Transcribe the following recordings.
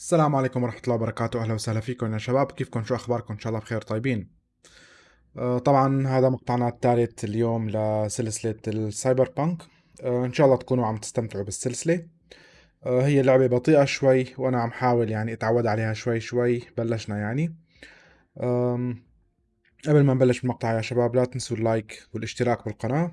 السلام عليكم ورحمة الله وبركاته. أهلا وسهلا فيكم يا شباب. كيفكم؟ شو أخباركم؟ إن شاء الله بخير طيبين آه، طبعا هذا مقطعنا الثالث اليوم لسلسلة السايبر بانك آه، إن شاء الله تكونوا عم تستمتعوا بالسلسلة. آه، هي لعبة بطيئة شوي وأنا عم حاول يعني أتعود عليها شوي شوي بلشنا يعني. قبل ما نبلش بالمقطع يا شباب لا تنسوا اللايك والاشتراك بالقناة.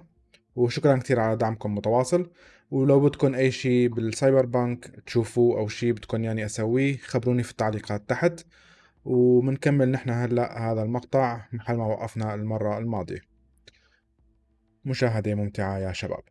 وشكرا كثير على دعمكم متواصل ولو بدكم أي شيء بالسايبر بانك تشوفوه أو شيء بدكم يعني أسويه خبروني في التعليقات تحت ومنكمل نحن هلأ هذا المقطع محل ما وقفنا المرة الماضية. مشاهدة ممتعة يا شباب.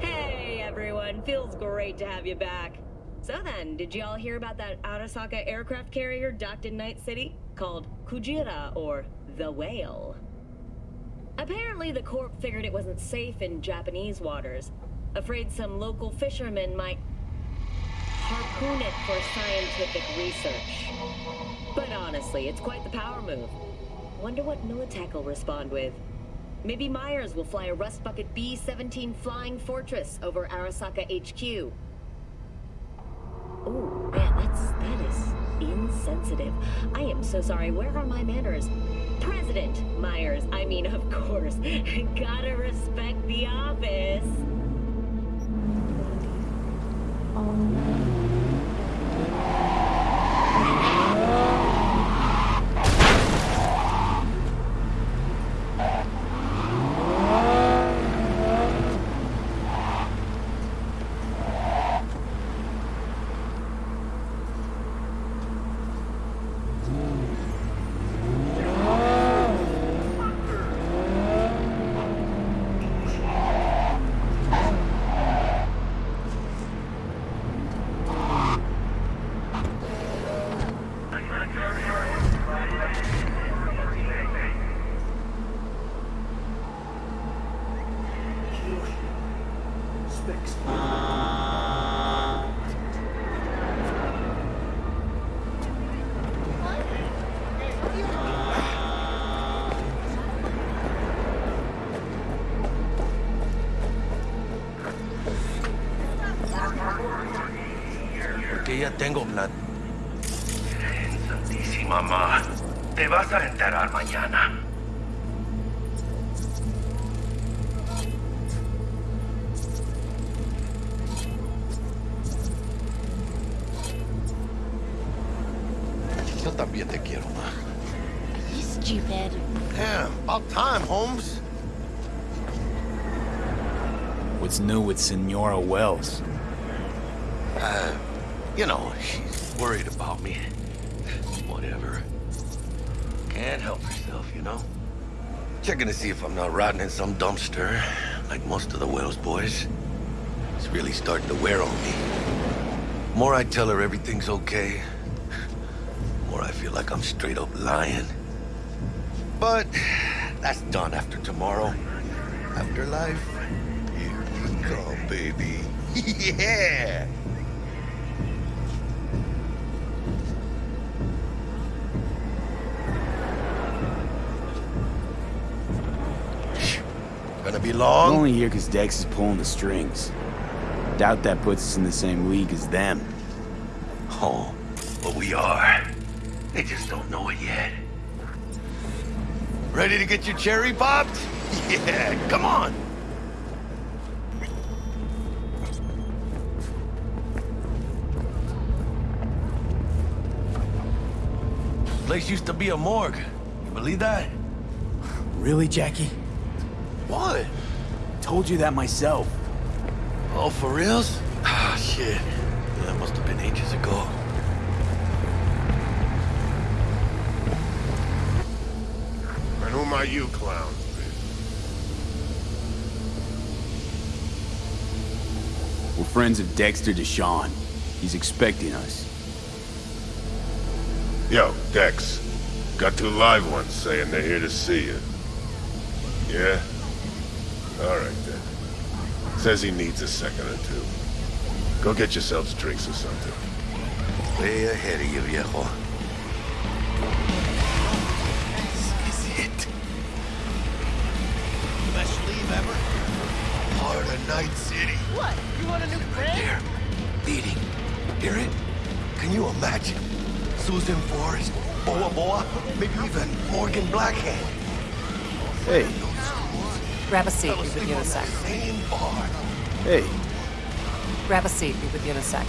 Hey everyone, feels great to have you back. So then, did y'all hear about that Arasaka aircraft carrier docked in Night City? Called Kujira, or the Whale. Apparently the Corp figured it wasn't safe in Japanese waters. Afraid some local fishermen might harpoon it for scientific research. But honestly, it's quite the power move. Wonder what Militech will respond with. Maybe Myers will fly a Rust Bucket B-17 Flying Fortress over Arasaka HQ. Oh, man, that's... that is insensitive. I am so sorry. Where are my manners? President Myers, I mean, of course. Gotta respect the office. Porque Can't help herself, you know? Checking to see if I'm not rotting in some dumpster, like most of the Wells boys. It's really starting to wear on me. The More I tell her everything's okay, more I feel like I'm straight up lying. But that's done after tomorrow. Afterlife, here we come, baby. yeah! Gonna be I'm long? only here because Dex is pulling the strings. Doubt that puts us in the same league as them. Oh, but we are. They just don't know it yet. Ready to get your cherry popped? Yeah, come on! Place used to be a morgue. You believe that? Really, Jackie? What? Told you that myself. Oh, for reals? Ah, shit. That must have been ages ago. And whom are you, clown? We're friends of Dexter Deshawn. He's expecting us. Yo, Dex. Got two live ones saying they're here to see you. Yeah? All right, then. Says he needs a second or two. Go get yourselves drinks or something. Way ahead of you, viejo. This is it. Best leave ever. Heart of Night City. What? You want a new friend? There. Beating. Hear it? Can you imagine? Susan Forrest, Boa Boa, maybe even Morgan Blackhand. Hey, Grab a seat, be with you in a sec. Hey, Grab a seat, be with you in a sec.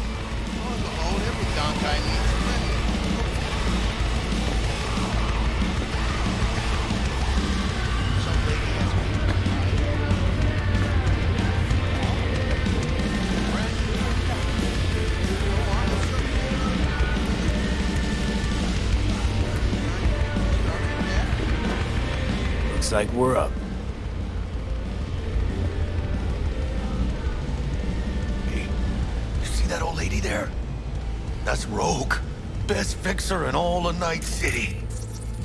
looks like we're up. In Night City.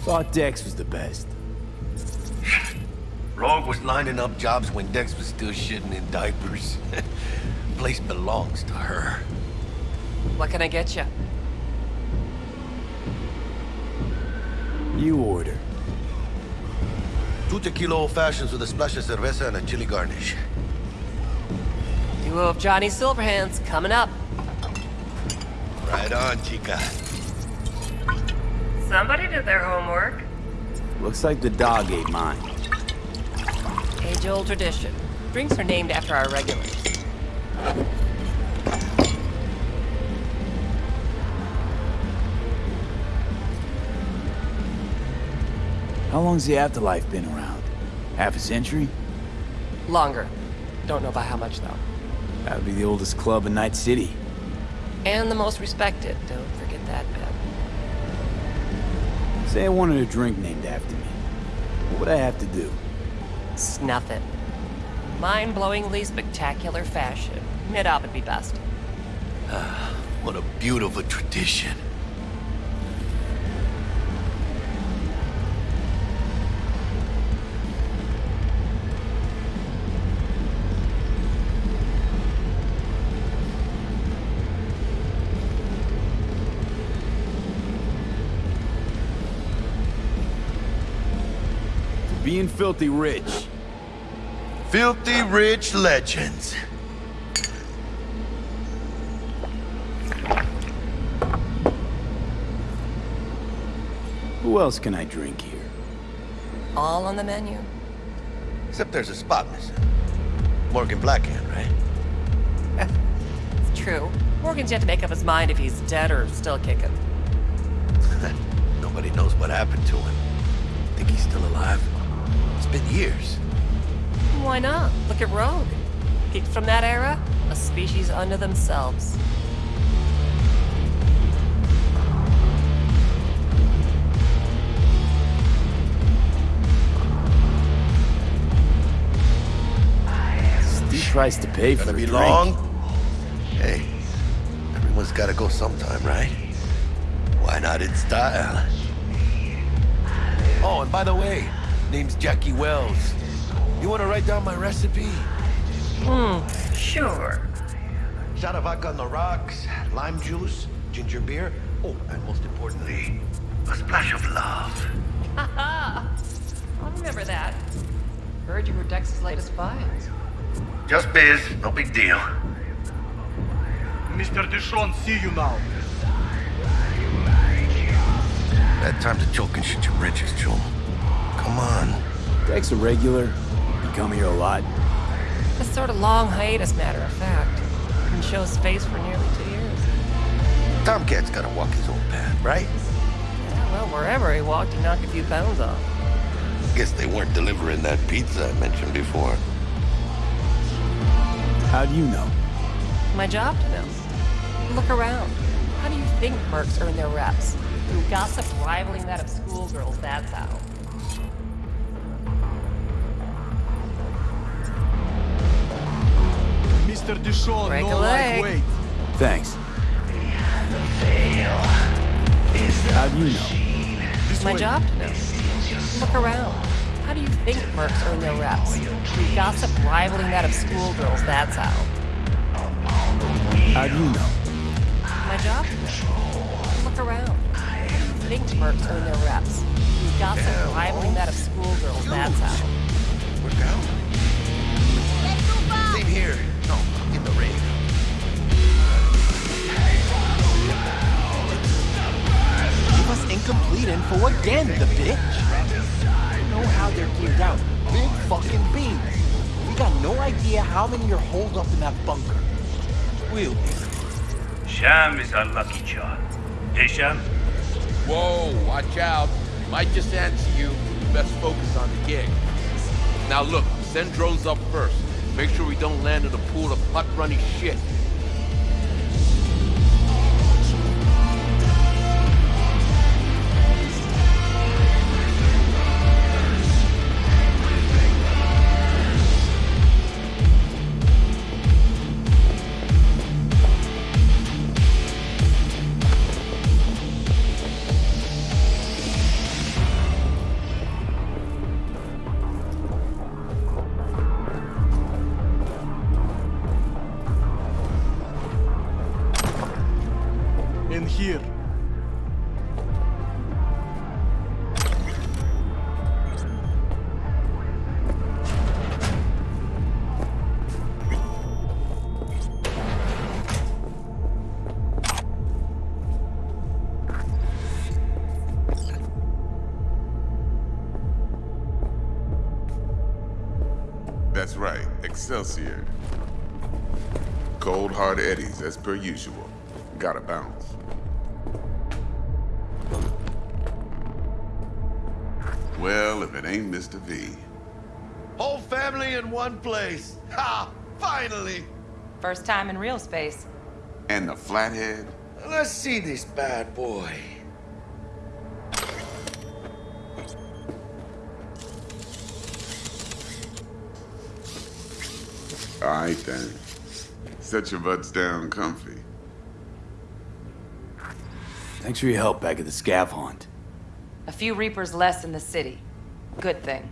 Thought Dex was the best. Rogue was lining up jobs when Dex was still shitting in diapers. Place belongs to her. What can I get you? You order. Two tequila old fashions with a splash of cerveza and a chili garnish. Duo of Johnny Silverhands coming up. Right on, chica. Somebody did their homework. Looks like the dog ate mine. Age old tradition. Drinks are named after our regulars. How long's the afterlife been around? Half a century? Longer. Don't know by how much, though. That'd be the oldest club in Night City. And the most respected. Don't forget that bit. Say I wanted a drink named after me. What would I have to do? Snuff it. Mind-blowingly spectacular fashion. Mid-op would be best. Ah, What a beautiful tradition. Being filthy rich. Filthy rich legends. Who else can I drink here? All on the menu. Except there's a spot missing. Morgan Blackhand, right? It's true. Morgan's yet to make up his mind if he's dead or still kicking. Nobody knows what happened to him. Think he's still alive? It's been years. Why not? Look at Rogue. Geeks from that era, a species unto themselves. Steve tries to pay for Gonna be drink. long? Hey, everyone's gotta go sometime, right? Why not in style? Oh, and by the way, name's Jackie Wells. You wanna write down my recipe? Hmm, Sure. Shot of vodka on the rocks, lime juice, ginger beer. Oh, and most importantly, a splash of love. Ha ha! I'll remember that. Heard you were Dex's latest find. Just biz, no big deal. Mr. Deshawn, see you now. Bad time to choke and shit your britches, Joe. Come on. Dex a regular. You come here a lot. A sort of long hiatus, matter of fact. Didn't show his face for nearly two years. Tomcat's gotta walk his own path, right? Yeah, well, wherever he walked, he knocked a few pounds off. Guess they weren't delivering that pizza I mentioned before. How do you know? My job to know. Look around. How do you think mercs earn their reps? Through gossip rivaling that of schoolgirls, that's how. Mr. Deshawn, Break no a leg. Thanks. How do you know? This My way. job to know. Look around. How do you think mercs earn their reps? Gossip rivaling that of schoolgirls, that's how. How do you know? My job. Look around. How do you think mercs earn their reps? Gossip rivaling that of schoolgirls, that's how. Work out. Same here. No, in the rave. complete info again, the bitch. You know how they're geared out. Big fucking beams. We got no idea how many are holed up in that bunker. We'll be. Sham is our lucky charm. Hey, Sham? Whoa, watch out. Might just answer you. Best focus on the gig. Now look, send drones up first. Make sure we don't land in a pool of putt-runny shit. Per usual. Gotta bounce. Well, if it ain't Mr. V. Whole family in one place. Ha! Finally! First time in real space. And the flathead? Let's see this bad boy. Alright then. Set your butts down comfy. Thanks for your help back at the scav haunt. A few Reapers less in the city. Good thing.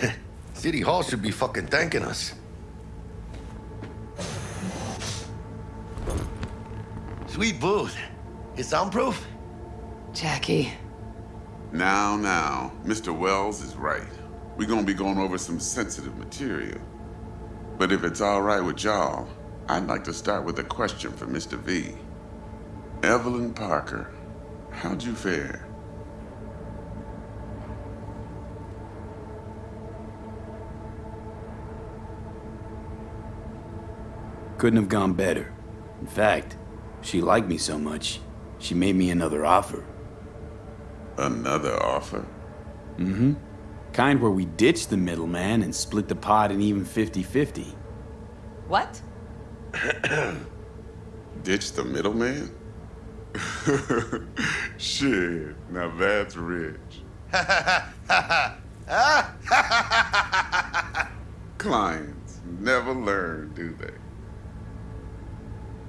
City Hall should be fucking thanking us. Sweet booth. It's soundproof? Jackie. Now, now, Mr. Wells is right. We're gonna be going over some sensitive material. But if it's all right with y'all, I'd like to start with a question for Mr. V. Evelyn Parker, how'd you fare? Couldn't have gone better. In fact, she liked me so much, she made me another offer. Another offer? Mm-hmm. Kind where we ditch the middleman and split the pot in even 50-50. What? Ditch the middleman? Shit, now that's rich. Clients never learn, do they?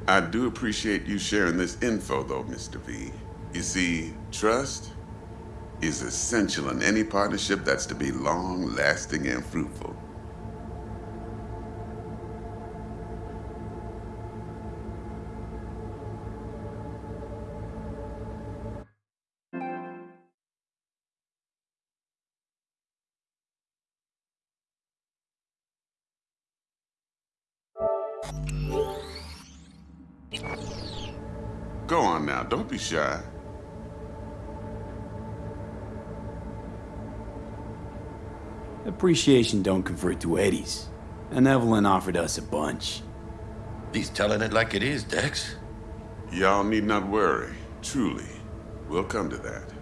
I do appreciate you sharing this info, though, Mr. V. You see, trust is essential in any partnership that's to be long lasting and fruitful. Don't be shy. Appreciation don't convert to eddies. And Evelyn offered us a bunch. He's telling it like it is, Dex. Y'all need not worry. Truly, we'll come to that.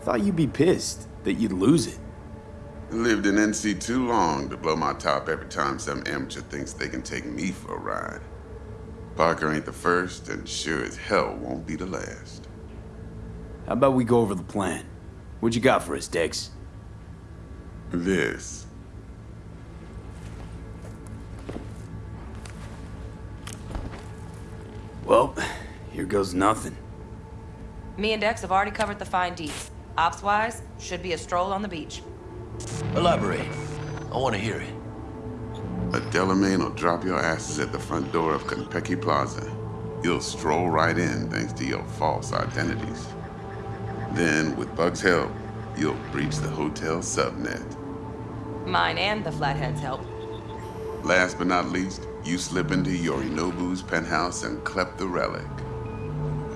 Thought you'd be pissed that you'd lose it. Lived in NC too long to blow my top every time some amateur thinks they can take me for a ride. Parker ain't the first, and sure as hell won't be the last. How about we go over the plan? What you got for us, Dex? This. Well, here goes nothing. Me and Dex have already covered the fine deets. Ops-wise, should be a stroll on the beach. Elaborate. I want to hear it. A Delamain will drop your asses at the front door of Konpeki Plaza. You'll stroll right in thanks to your false identities. Then, with Bug's help, you'll breach the hotel subnet. Mine and the Flathead's help. Last but not least, you slip into Yorinobu's penthouse and clep the relic.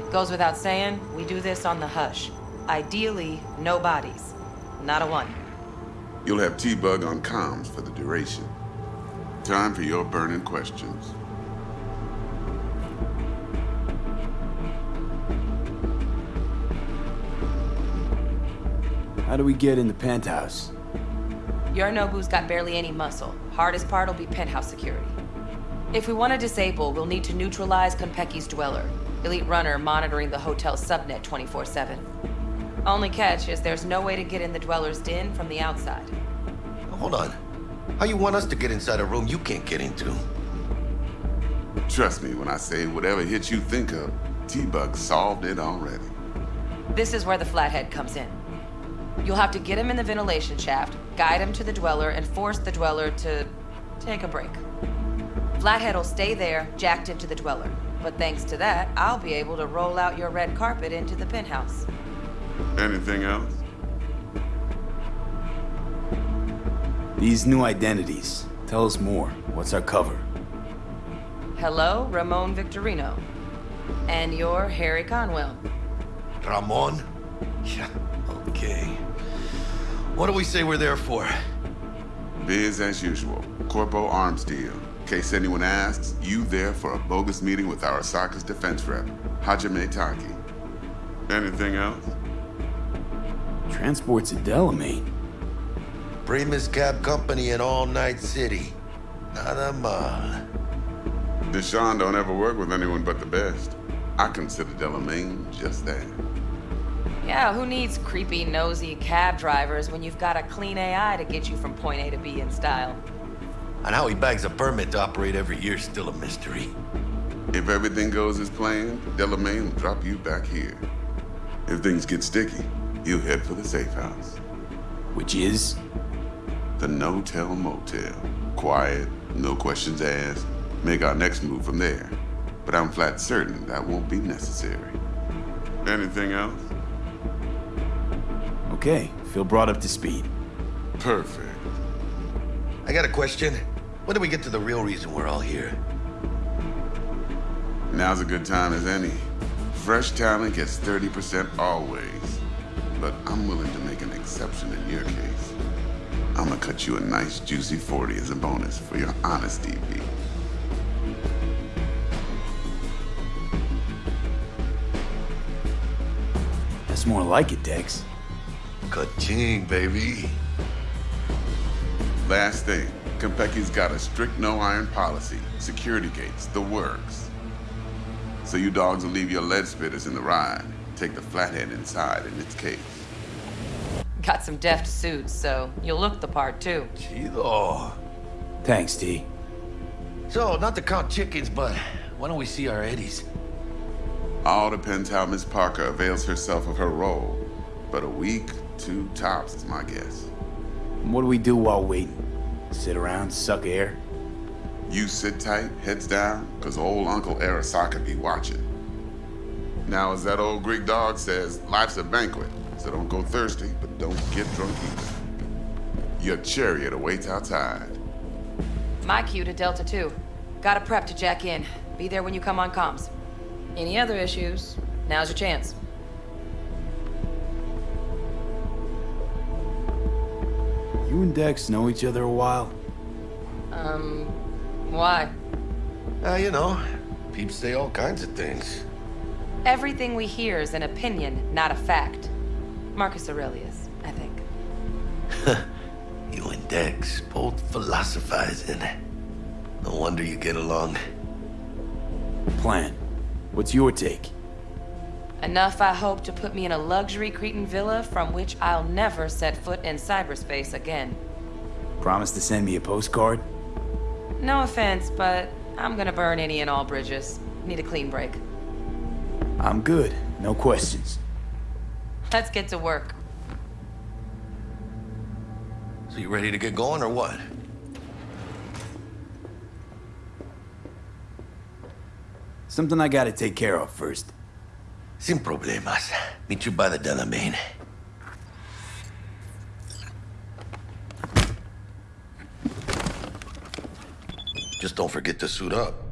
It goes without saying, we do this on the hush. Ideally, no bodies. Not a one. You'll have T-Bug on comms for the duration. Time for your burning questions. How do we get in the penthouse? Yorinobu's got barely any muscle. Hardest part will be penthouse security. If we want to disable, we'll need to neutralize Konpeki's dweller. Elite runner monitoring the hotel's subnet 24-7. Only catch is there's no way to get in the dweller's den from the outside. Hold on. How you want us to get inside a room you can't get into? Trust me when I say whatever hit you think of, T-Bug solved it already. This is where the flathead comes in. You'll have to get him in the ventilation shaft, guide him to the dweller, and force the dweller to take a break. Flathead will stay there, jacked into the dweller. But thanks to that, I'll be able to roll out your red carpet into the penthouse. Anything else? These new identities. Tell us more. What's our cover? Hello, Ramon Victorino. And you're Harry Conwell. Ramon? Yeah, okay. What do we say we're there for? Biz as usual. Corpo arms deal. In case anyone asks, you there for a bogus meeting with Arasaka's defense rep, Hajime Taki. Anything else? Transports to Delamain. Primus Cab Company in All Night City. Nada mal. Deshawn don't ever work with anyone but the best. I consider Delamain just that. Yeah, who needs creepy, nosy cab drivers when you've got a clean AI to get you from point A to B in style? And how he bags a permit to operate every year is still a mystery. If everything goes as planned, Delamain will drop you back here. If things get sticky, he'll head for the safe house. Which is? The no-tell motel. Quiet, no questions asked. Make our next move from there. But I'm flat certain that won't be necessary. Anything else? Okay, feel brought up to speed. Perfect. I got a question. When do we get to the real reason we're all here? Now's a good time as any. Fresh talent gets 30% always. But I'm willing to make an exception in your case. I'm gonna cut you a nice juicy 40 as a bonus for your honesty, V. That's more like it, Dex. Ka-ching, baby. Last thing, Konpeki's got a strict no-iron policy. Security gates, the works. So you dogs will leave your lead spitters in the ride. Take the flathead inside in its case. Got some deft suits, so you'll look the part too. Chido. Thanks, T. So, not to count chickens, but why don't we see our eddies? All depends how Miss Parker avails herself of her role. But a week, two tops is my guess. What do we do while waiting? Sit around, suck air? You sit tight, heads down, cause old Uncle Arasaka be watching. Now, as that old Greek dog says, life's a banquet, so don't go thirsty, but don't get drunk either. Your chariot awaits outside. My cue to Delta 2. Gotta prep to jack in. Be there when you come on comms. Any other issues, now's your chance. You and Dex know each other a while? Um, why? Uh, you know, peeps say all kinds of things. Everything we hear is an opinion, not a fact. Marcus Aurelius, I think. you and Dex, both philosophizing. No wonder you get along. Plan. What's your take? Enough, I hope, to put me in a luxury Cretan villa from which I'll never set foot in cyberspace again. Promise to send me a postcard? No offense, but I'm gonna burn any and all bridges. Need a clean break. I'm good. No questions. Let's get to work. So you ready to get going or what? Something I gotta take care of first. Sin problemas. Meet you by the Delamain. Just don't forget to suit up.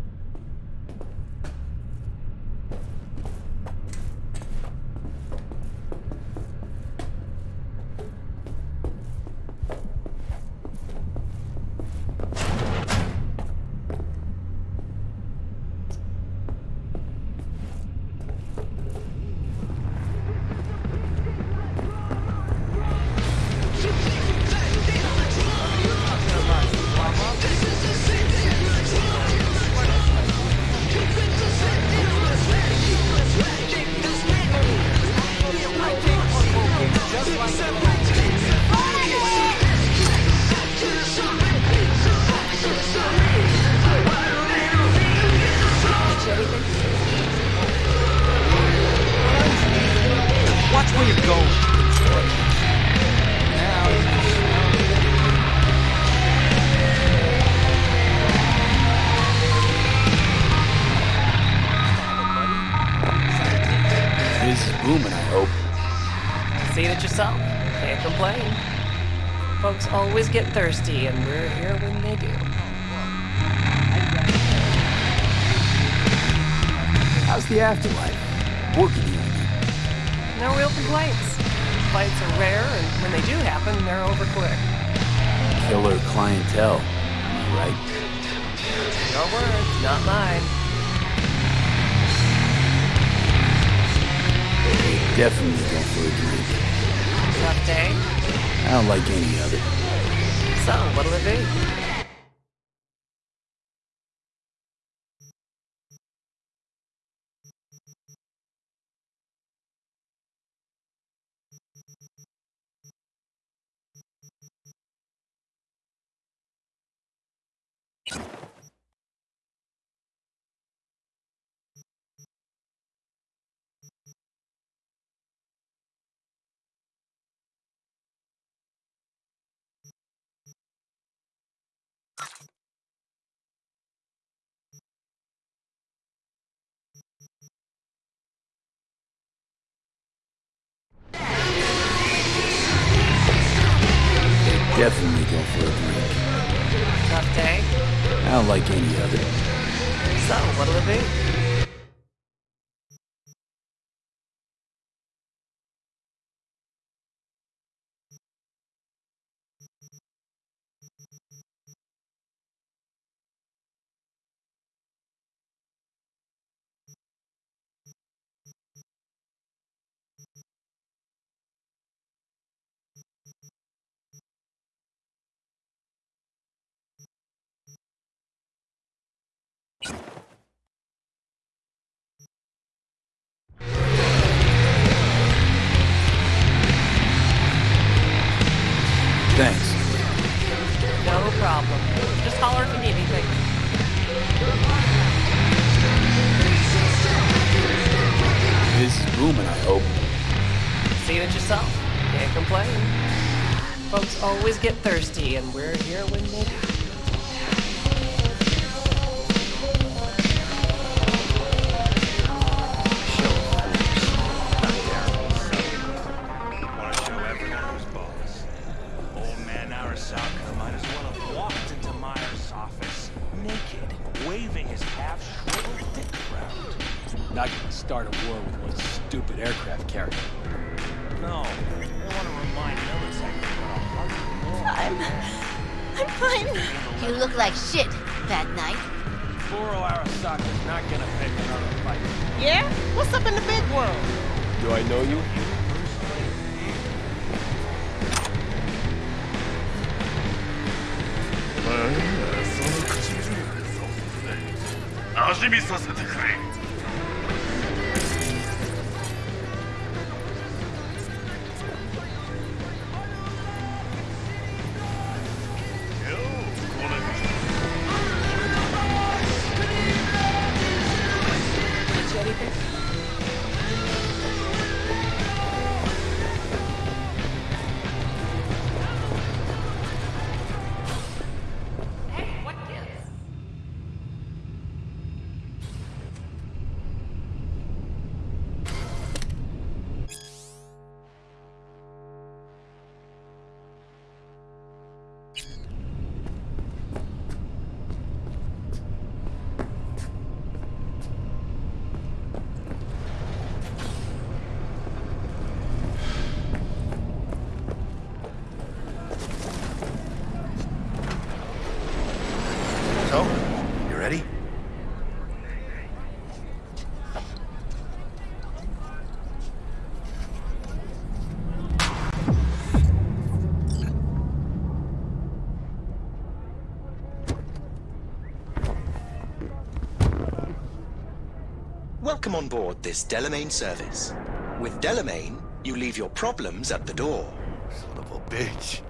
Welcome on board this Delamain service. With Delamain, You leave your problems at the door. Son of a bitch.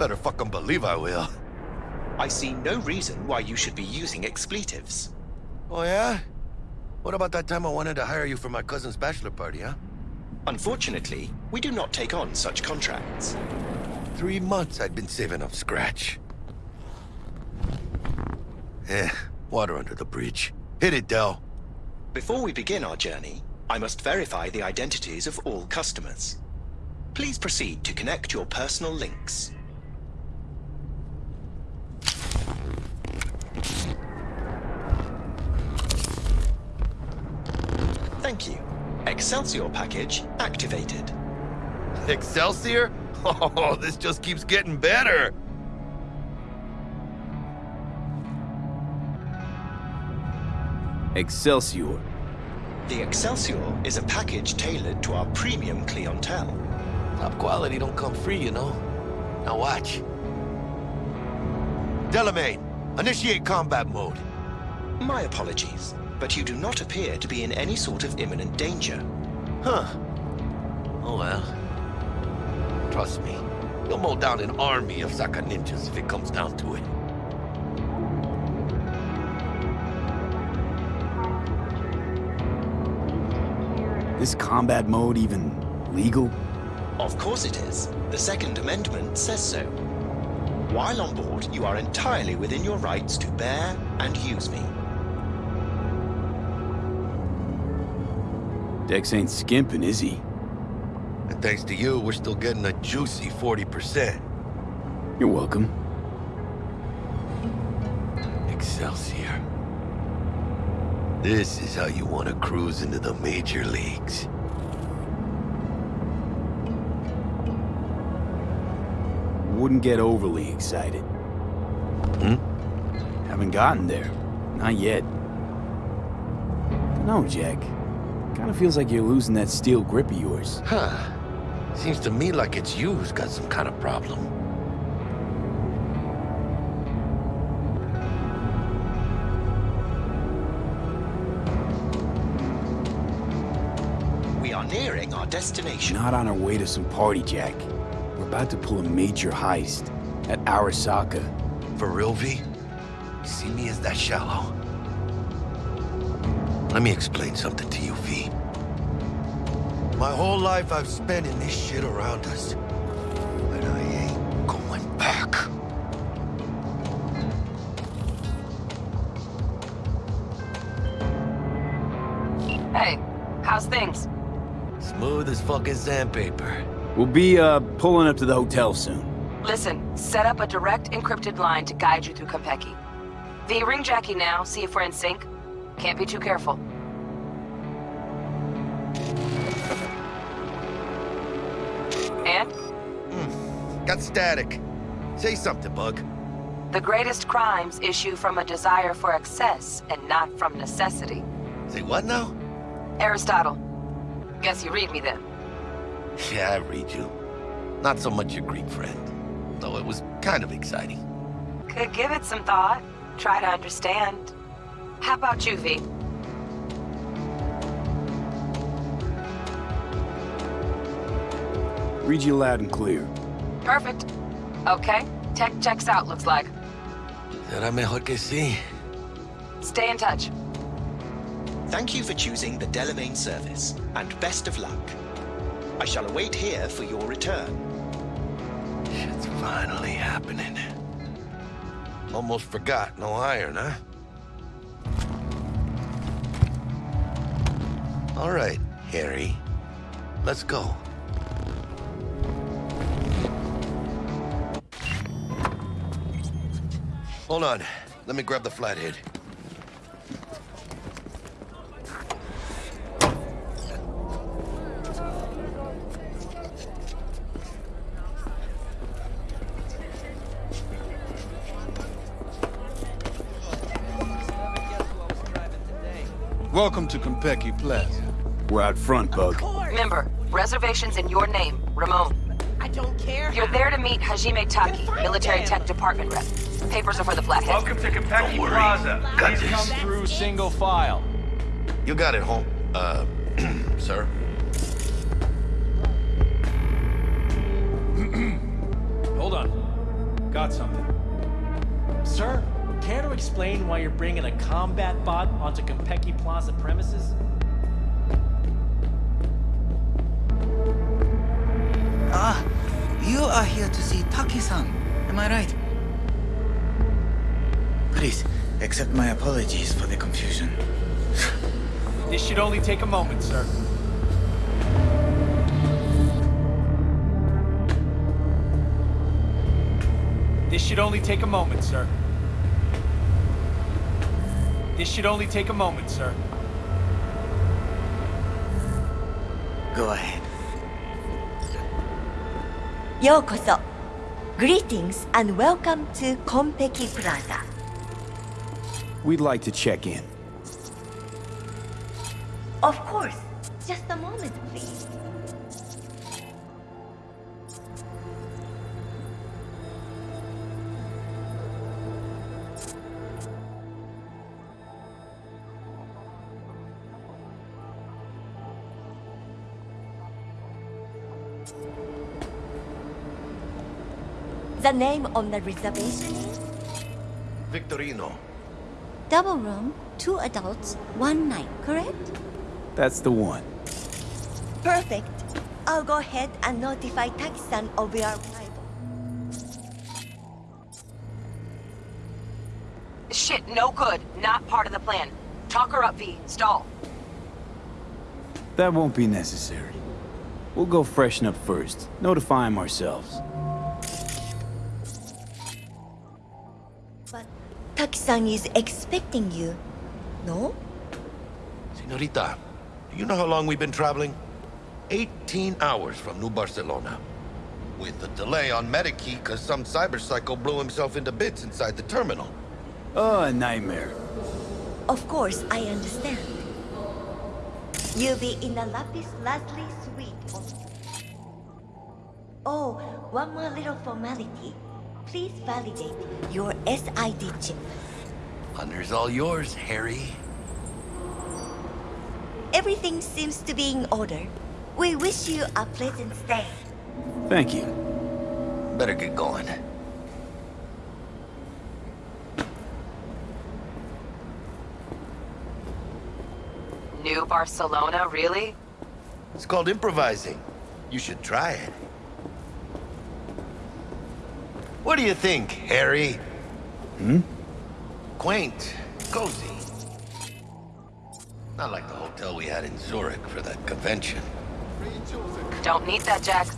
Better fucking believe I will. I see no reason why you should be using expletives. Oh, yeah? What about that time I wanted to hire you for my cousin's bachelor party, huh? Unfortunately, we do not take on such contracts. Three months I'd been saving up scratch. Eh, water under the bridge. Hit it, Del. Before we begin our journey, I must verify the identities of all customers. Please proceed to connect your personal links. Thank you. Excelsior package activated. Excelsior? Oh, this just keeps getting better. Excelsior. The Excelsior is a package tailored to our premium clientele. Top quality don't come free, you know. Now watch. Delamain, initiate combat mode. My apologies, but you do not appear to be in any sort of imminent danger. Huh. Oh well. Trust me, you'll mow down an army of Saka ninjas if it comes down to it. This combat mode even legal? Of course it is. The Second Amendment says so. While on board, you are entirely within your rights to bear and use me. Dex ain't skimping, is he? And thanks to you, we're still getting a juicy 40%. You're welcome. This is how you want to cruise into the major leagues. Wouldn't get overly excited. Hmm? Haven't gotten there. Not yet. No, Jack. Kinda feels like you're losing that steel grip of yours. Huh. Seems to me like it's you who's got some kind of problem. Destination. Not on our way to some party, Jack. We're about to pull a major heist at Arasaka. For real, V? You see me as that shallow? Let me explain something to you, V. My whole life I've spent in this shit around us. Fucking sandpaper. We'll be, uh, pulling up to the hotel soon. Listen, set up a direct encrypted line to guide you through Konpeki. V, ring Jackie now, see if we're in sync. Can't be too careful. And? Got static. Say something, Bug. The greatest crimes issue from a desire for excess and not from necessity. Say what now? Aristotle. Guess you read me then. Yeah, I read you. Not so much your Greek friend. Though it was kind of exciting. Could give it some thought. Try to understand. How about you, V? Read you loud and clear. Perfect. Okay, tech checks out, looks like. Será mejor que sí. Stay in touch. Thank you for choosing the Delamain service, and best of luck. I shall await here for your return. Shit's finally happening. Almost forgot, no iron, huh? All right, Harry. Let's go. Hold on. Let me grab the flathead. Welcome to Konpeki Plaza. We're out front, Bug. Remember, reservations in your name, Ramon. I don't care. You're there to meet Hajime Taki, military tech department rep. Papers are for the flathead. Welcome to Konpeki. Plaza. Got Please this. come through single file. You got it, home. Uh, sir? Explain why you're bringing a combat bot onto Konpeki Plaza premises? Ah, you are here to see Taki-san. Am I right? Please, accept my apologies for the confusion. This should only take a moment, sir. This should only take a moment, sir. This should only take a moment, sir. Go ahead. Yokoso. Greetings and welcome to Konpeki Plaza. We'd like to check in. Of course. The name on the reservation is Victorino. Double room, two adults, one night, correct? That's the one. Perfect. I'll go ahead and notify Taki-san of your arrival. Shit, no good. Not part of the plan. Talk her up, V. Stall. That won't be necessary. We'll go freshen up first. Notify him ourselves. But Taki-san is expecting you, no? Senorita, do you know how long we've been traveling? 18 hours from New Barcelona. With a delay on Medikey because some cyber psycho blew himself into bits inside the terminal. Oh, a nightmare. Of course, I understand. You'll be in the Lapis Lazuli suite. Oh, one more little formality. Please validate your SID chip. Honor's all yours, Harry. Everything seems to be in order. We wish you a pleasant stay. Thank you. Better get going. New Barcelona, really? It's called improvising. You should try it. What do you think, Harry? Hmm? Quaint, cozy. Not like the hotel we had in Zurich for that convention. Don't need that, Jack.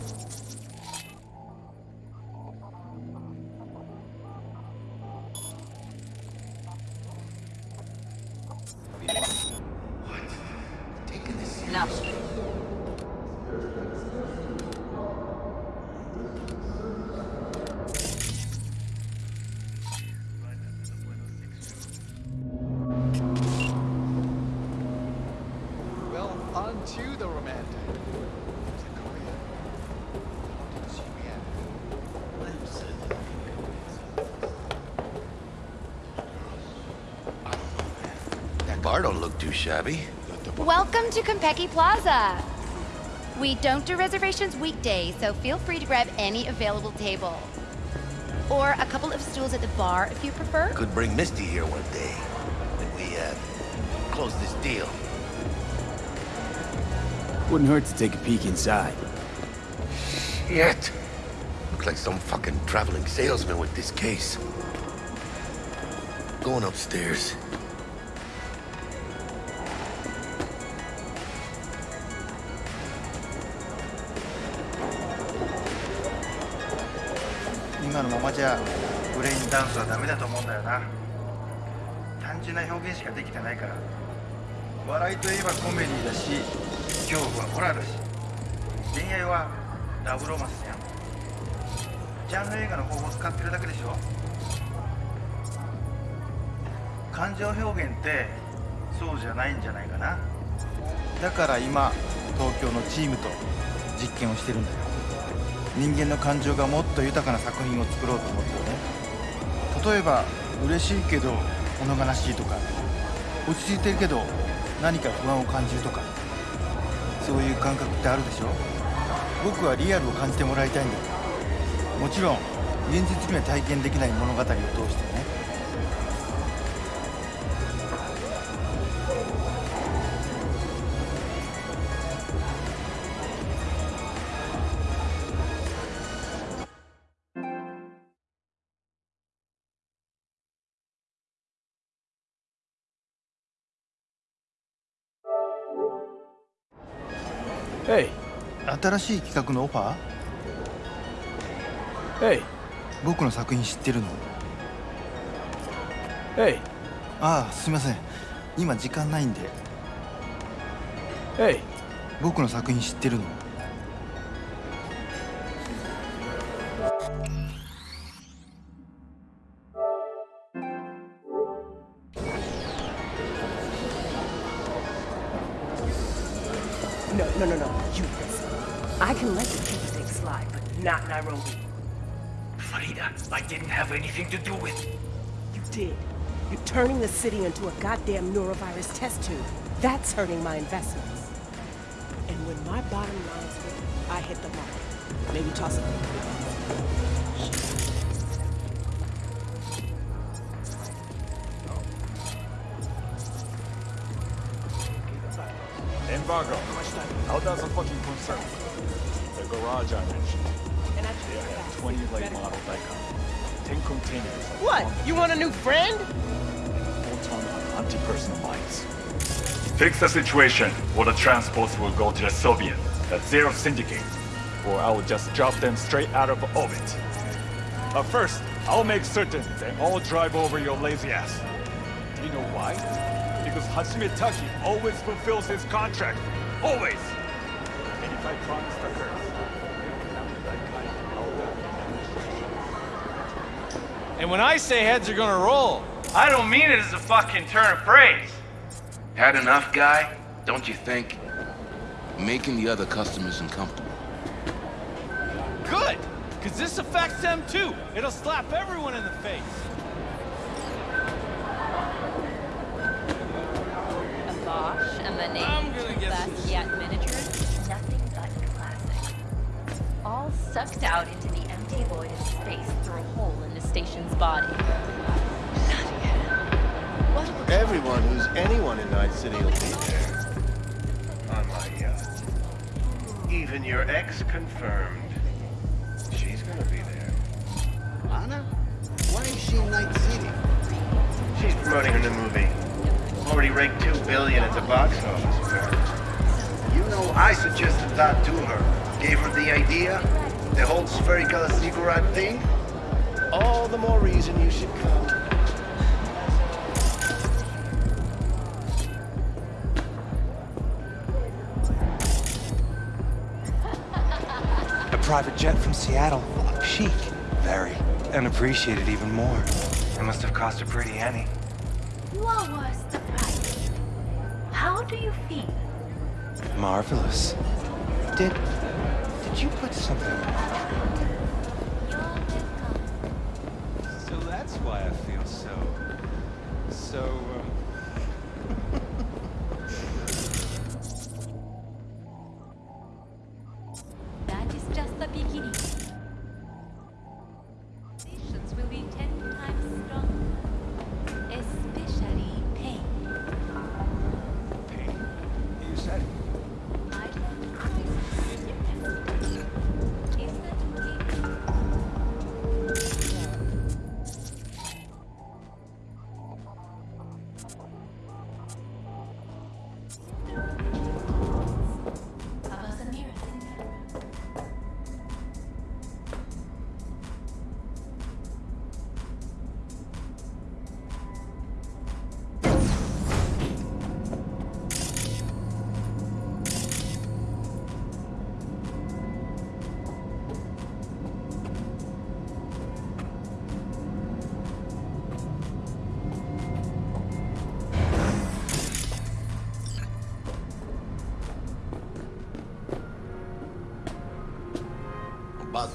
Welcome to Konpeki Plaza. We don't do reservations weekdays, so feel free to grab any available table. Or a couple of stools at the bar if you prefer. Could bring Misty here one day. When we, uh, close this deal. Wouldn't hurt to take a peek inside. Shit! Looks like some fucking traveling salesman with this case. Going upstairs. ゃブレインダンスはダメだと思うんだよな。単純な表現しかできてないから。笑いといえばコメディだし恐怖はホラーだし。恋愛はラブロマンスじゃん。ジャンル映画の方法使ってるだけでしょ。感情表現ってそうじゃないんじゃないかな。だから今東京のチームと実験をしてるんだよ。人間の感情がもっと豊かな作品を作ろうと思ってね。例えば嬉しいけど物悲しいとか落ち着いてるけど何か不安を感じるとかそういう感覚ってあるでしょ？僕はリアルを感じてもらいたいんだもちろん現実には体験できない物語を通してね。Hey. 新しい企画のオファー？Hey. 僕の作品知ってるの？Hey. ああすいません今時間ないんで Hey. 僕の作品知ってるの？Turning the city into a goddamn neurovirus test tube. That's hurting my investments. And when my bottom line's hit, I hit the mark. Maybe toss it. Embargo. How does a fucking concern? The garage I mentioned. And I have 20 late model Nikon. 10 containers. What? You want a new friend? Full ton on anti-personal mines. Fix the situation, or the transports will go to the Soviet, the Zero Syndicate, or I will just drop them straight out of orbit. But first, I'll make certain they all drive over your lazy ass. Do you know why? Because Hajime Taki always fulfills his contract. Always! And if I promise to her, And when I say heads are gonna roll, I don't mean it as a fucking turn of phrase. Had enough, guy? Don't you think? Making the other customers uncomfortable. good! Cause this affects them too. It'll slap everyone in the face. A Bosch and the name Basquiat miniatures, nothing but classic. All sucked out into the empty void of space through a hole in the station's body. Everyone who's anyone in Night City will be there. On my yacht. Even your ex confirmed. She's gonna be there. Anna? Why is she in Night City? She's promoting her new movie. Already raked two billion at the box office. You know, I suggested that to her. Gave her the idea. The whole spherical cigarette thing. All the more reason you should come. Private jet from Seattle. Chic. Very. And appreciated even more. It must have cost a pretty penny. What was the price? How do you feel? Marvelous. Did... Did you put something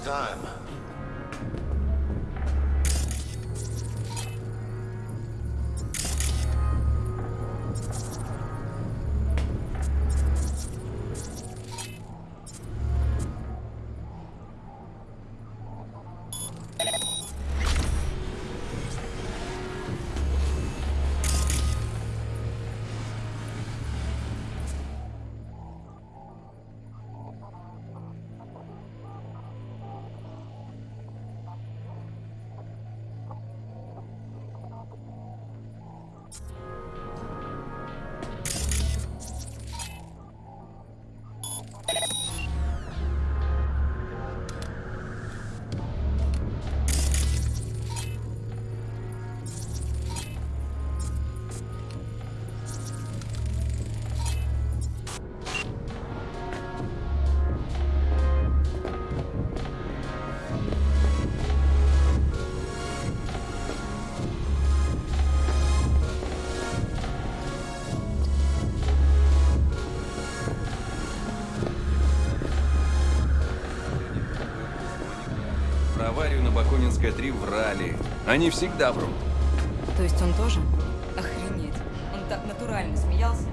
time. Бакунинской 3 врали. Они всегда врут. То есть он тоже? Охренеть. Он так натурально смеялся.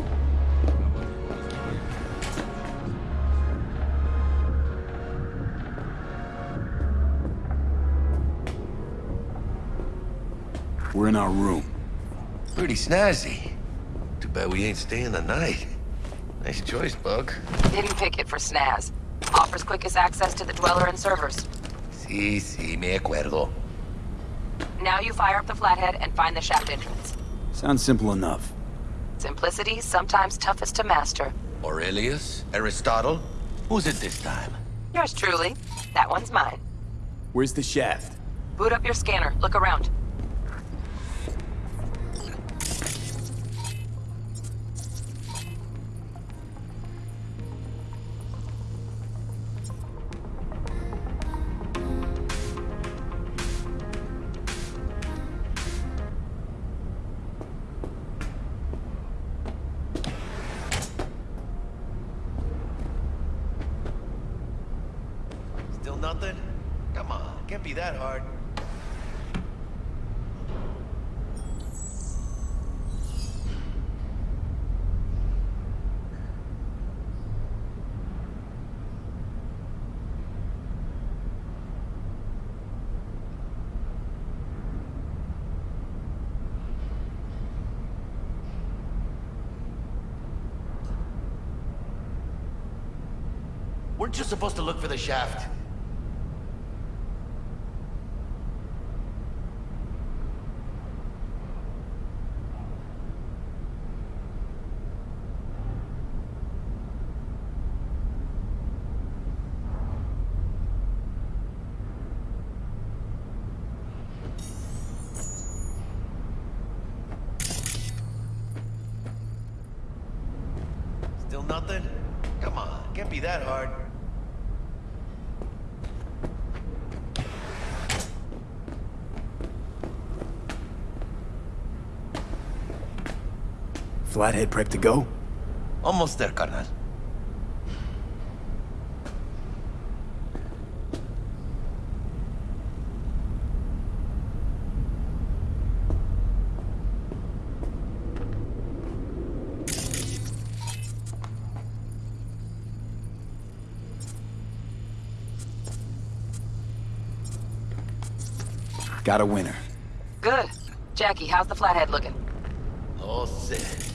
We're in our room. Pretty snazzy. Too bad we ain't staying the night. Nice choice, Bug. Didn't pick it for snaz. Offers quickest access to the Dweller and servers. Sí, sí, me acuerdo. Now you fire up the flathead and find the shaft entrance. Sounds simple enough. Simplicity, sometimes toughest to master. Aurelius? Aristotle? Who's it this time? Yours truly. That one's mine. Where's the shaft? Boot up your scanner. Look around. Shaft? Still nothing? Come on, can't be that hard. Flathead prep to go? Almost there, carnal. Got a winner. Good. Jackie, how's the flathead looking? Oh, All set.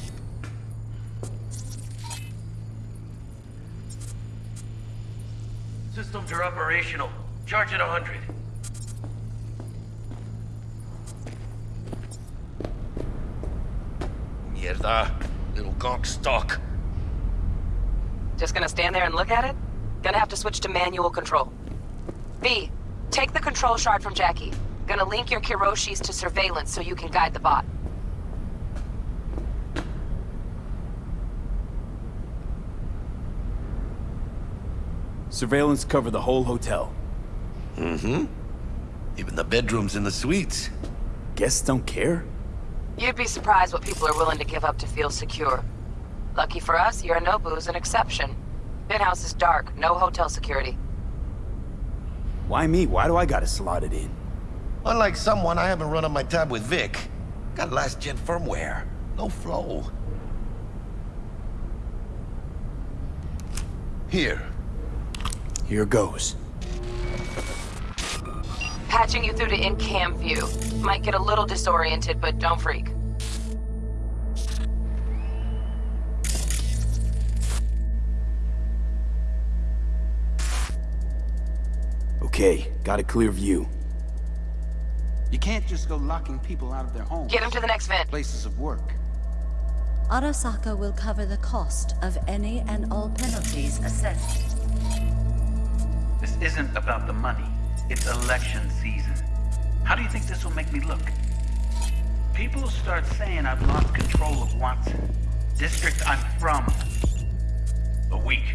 Systems are operational. Charge at 100. Mierda. Little gonk stock. Just gonna stand there and look at it? Gonna have to switch to manual control. V, take the control shard from Jackie. Gonna link your Kiroshis to surveillance so you can guide the bot. Surveillance cover the whole hotel. Mm-hmm. Even the bedrooms and the suites. Guests don't care? You'd be surprised what people are willing to give up to feel secure. Lucky for us, Yorinobu's an exception. Penthouse is dark, no hotel security. Why me? Why do I gotta slot it in? Unlike someone, I haven't run on my tab with Vic. Got last-gen firmware. No flow. Here. Here goes. Patching you through to in-cam view. Might get a little disoriented, but don't freak. Okay, got a clear view. You can't just go locking people out of their homes. Get them to the next vent. Places of work. Arasaka will cover the cost of any and all penalties assessed. This isn't about the money. It's election season. How do you think this will make me look? People start saying I've lost control of Watson. District I'm from. A week.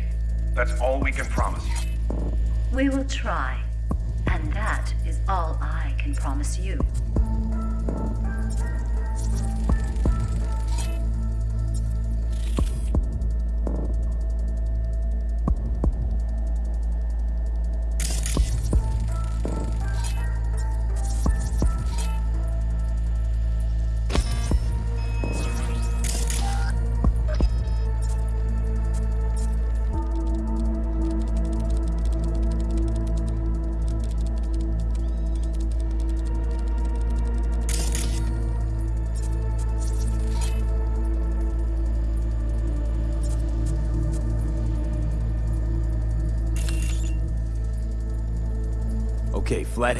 That's all we can promise you. We will try. And that is all I can promise you.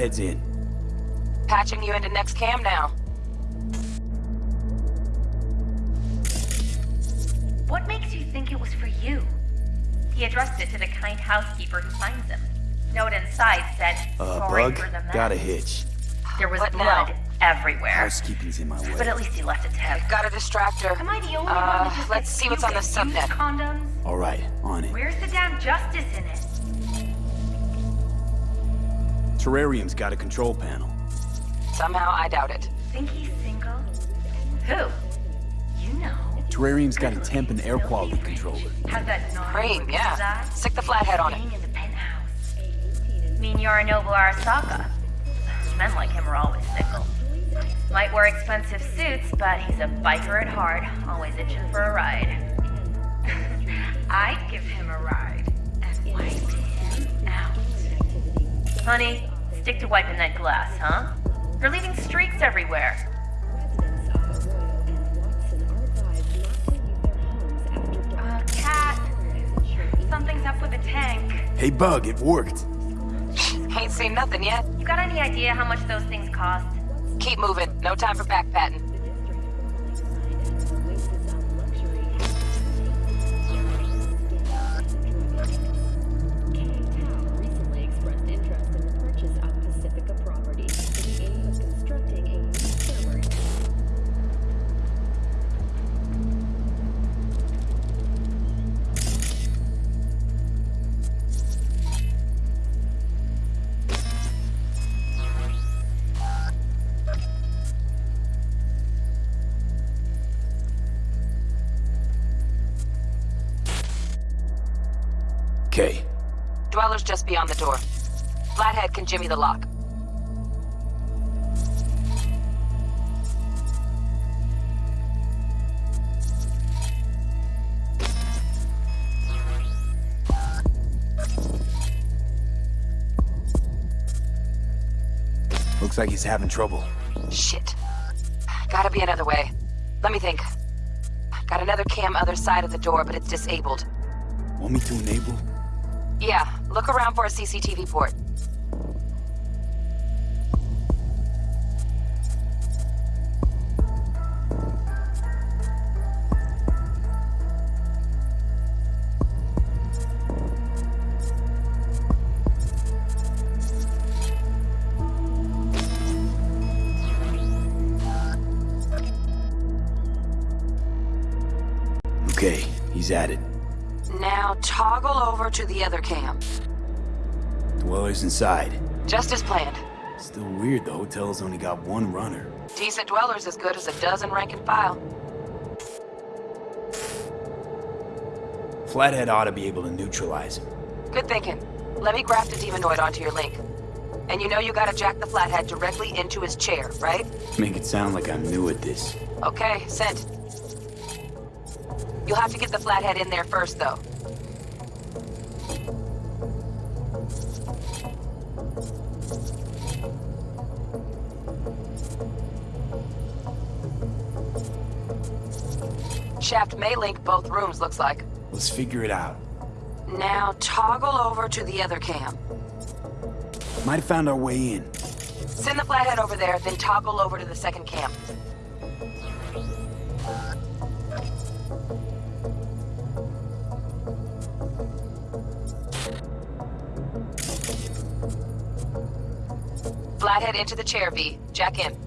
Okay, Flathead's in. Patching you into next cam now. What makes you think it was for you? He addressed it to the kind housekeeper who finds him. Note inside said, Uh, sorry Bug, the got a hitch. There was What blood now? everywhere. Housekeeping's in my way. But at least he left a tip. Got a distractor. Am I the only Uh, one let's see what's on the subnet. condoms? All right, on it. Where's the damn justice in it? Terrarium's got a control panel. Somehow I doubt it. Think he's single? Who? You know. Terrarium's got a temp and air quality controller. Has that naughty Cream, yeah. inside? Stick the flathead on it. Staying in the penthouse. Mean Yorinobu Arasaka. Men like him are always single. Might wear expensive suits, but he's a biker at heart, always itching for a ride. I'd give him a ride and wipe him out. Honey, stick to wiping that glass, huh? You're leaving streaks everywhere. Uh, cat. Something's up with the tank. Hey, Bug, it worked. Ain't seen nothing yet. You got any idea how much those things cost? Keep moving. No time for backpatting. Okay, Dweller's just beyond the door. Flathead can jimmy the lock. looks like he's having trouble. Shit. Gotta be another way. Let me think. Got another cam other side of the door, but it's disabled. Want me to enable? Yeah, look around for a CCTV port. Inside. Just as planned. Still weird the hotel's only got one runner. Decent dweller's as good as a dozen rank and file. Flathead ought to be able to neutralize him. Good thinking. Let me graft a demonoid onto your link. And you know you gotta jack the flathead directly into his chair, right? Make it sound like I'm new at this. Okay, sent. You'll have to get the flathead in there first, though. Shaft may link both rooms, looks like. Let's figure it out. Now toggle over to the other cam. Might have found our way in. Send the flathead over there, then toggle over to the second cam. Flathead into the chair, V. Jack in.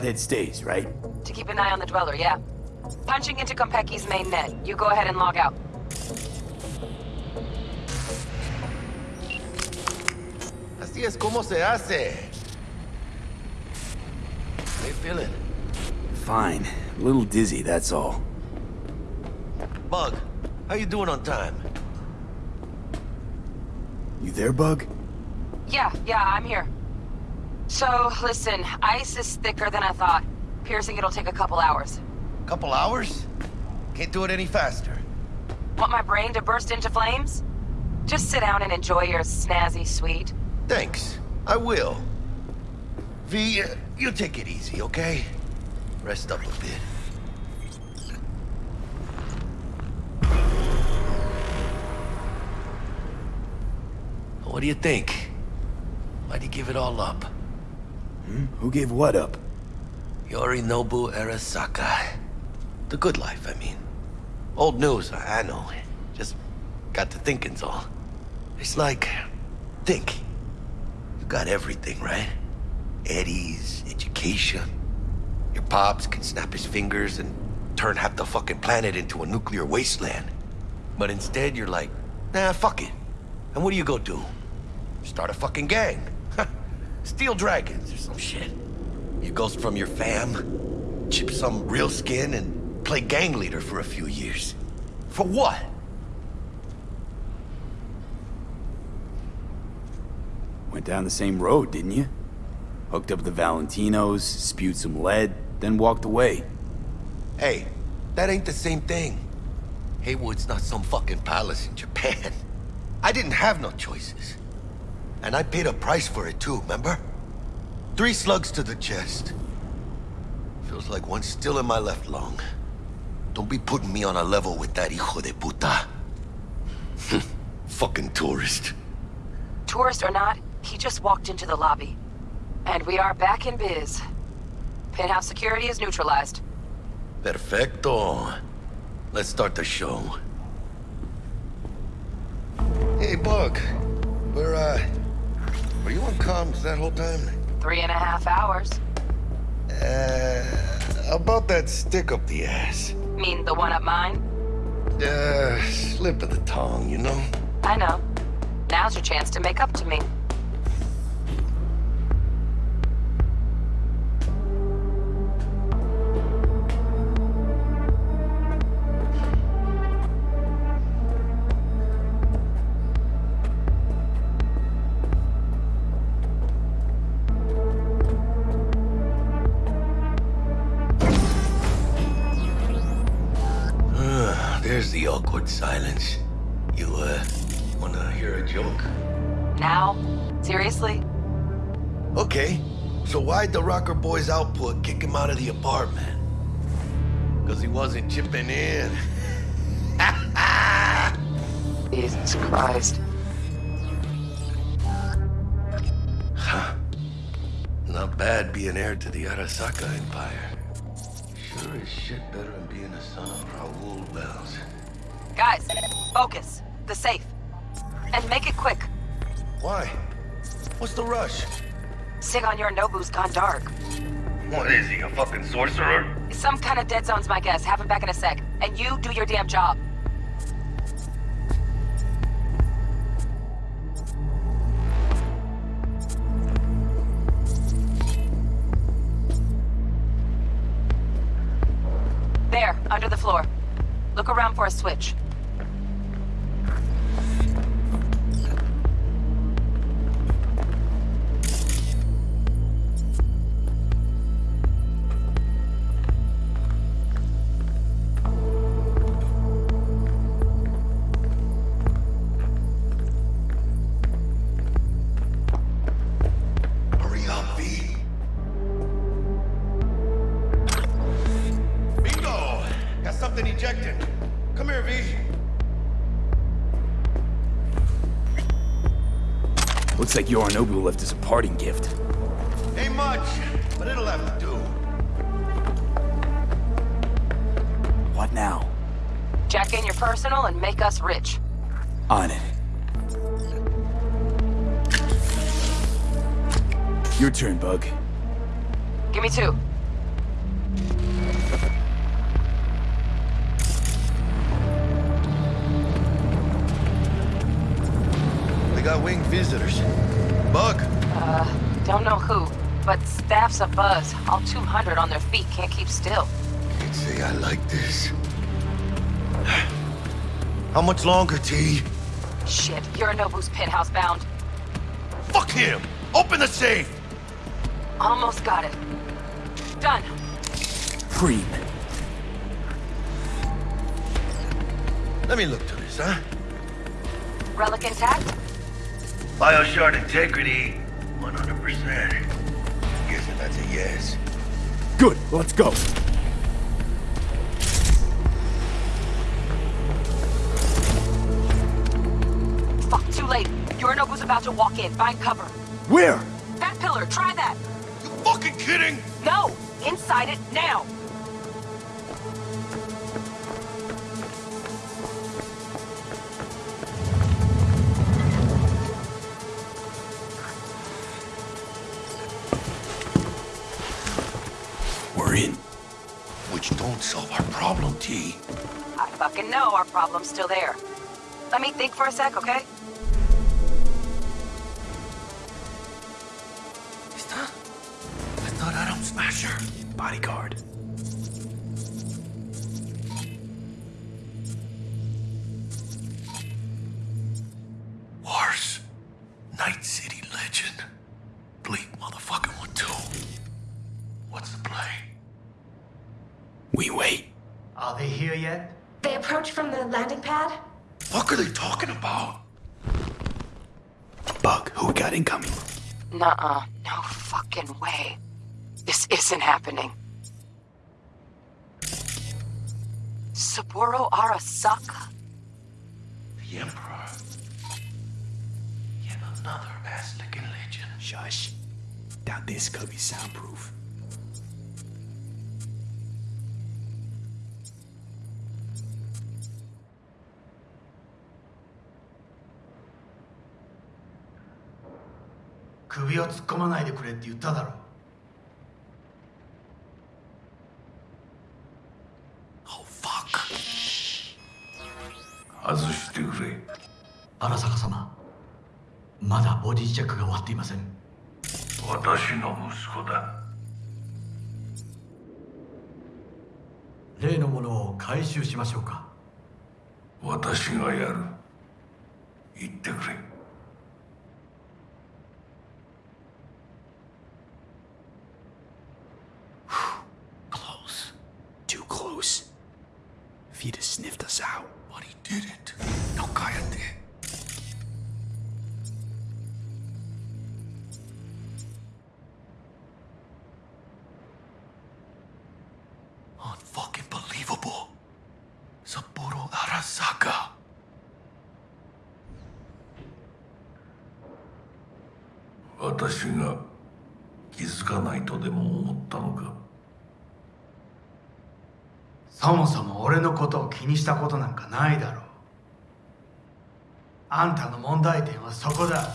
Flathead stays, right? To keep an eye on the Dweller, yeah. Punching into Konpeki's main net. You go ahead and log out. Así es como se hace. How you feeling? Fine. A little dizzy, that's all. Bug, how you doing on time? You there, Bug? Yeah, yeah, I'm here. So, listen, ice is thicker than I thought. Piercing it'll take a couple hours. Couple hours? Can't do it any faster. Want my brain to burst into flames? Just sit down and enjoy your snazzy sweet. Thanks. I will. V, uh, you take it easy, okay? Rest up a bit. What do you think? Why'd you give it all up? Hmm? Who gave what up? Yorinobu Arasaka. The good life, I mean. Old news, I know. Just got to thinking's all. It's like, think. You got everything, right? Eddie's, education. Your pops can snap his fingers and turn half the fucking planet into a nuclear wasteland. But instead, you're like, nah, fuck it. And what do you go do? Start a fucking gang. Steel Dragons or some shit. You ghost from your fam, chip some real skin, and play gang leader for a few years. For what? Went down the same road, didn't you? Hooked up the Valentinos, spewed some lead, then walked away. Hey, that ain't the same thing. Heywood's not some fucking palace in Japan. I didn't have no choices. And I paid a price for it too, remember? Three slugs to the chest. Feels like one's still in my left lung. Don't be putting me on a level with that hijo de puta. Fucking tourist. Tourist or not, he just walked into the lobby. And we are back in biz. Penthouse security is neutralized. Perfecto. Let's start the show. Hey, Bug. Where, uh... Were you on comms that whole time? Three and a half hours. Uh... About that stick up the ass. Mean the one up mine? Uh, slip of the tongue, you know? I know. Now's your chance to make up to me. Silence. You, uh, wanna hear a joke? Now? Seriously? Okay, so why'd the Rocker Boy's output kick him out of the apartment? Because he wasn't chipping in. Jesus Christ. Huh. Not bad being heir to the Arasaka Empire. Sure as shit better than being a son of Raoul Welles. Guys, focus. The safe. And make it quick. Why? What's the rush? Sigon Yorinobu's gone dark. What is he, a fucking sorcerer? Some kind of dead zone's my guess. Have him back in a sec. And you do your damn job. There, under the floor. Look around for a switch. Yorinobu left as a parting gift. Ain't much, but it'll have to do. What now? Jack in your personal and make us rich. On it. Your turn, Bug. Give me two. We got winged visitors. Bug. Uh, don't know who, but staff's a buzz. All 200 on their feet can't keep still. Can't say I like this. How much longer, T? Shit, Yorinobu's penthouse bound. Fuck him! Open the safe! Almost got it. Done. Creep. Let me look to this, huh? Relic intact? Bioshard integrity, 100%. Guessing that's a yes. Good, let's go. Fuck, too late. Yorinobu's about to walk in. Find cover. Where? That pillar, try that. You fucking kidding? No! Inside it, now! Problem's still there. Let me think for a sec, okay? I thought Adam Smasher. Bodyguard. Wars. Night City legend. Bleak motherfucking one too. What's the play? We wait. Are they here yet? They approach from the landing pad? Fuck are they talking about? Bug, who we got incoming? Nuh-uh. No fucking way. This isn't happening. Saburo Arasaka? The Emperor. Yet another ass-licking legend. Shush. Doubt this could be soundproof. "首を突っ込まないでくれって言っただろ Oh fuck. 外してくれ。荒坂様まだボディチェックが終わっていません私の息子だ。例のものを回収しましょうか私がやる。言ってくれ。Sniffed us out. But he didn't. にしたことなんかないだろう。あんたの問題点はそこだ。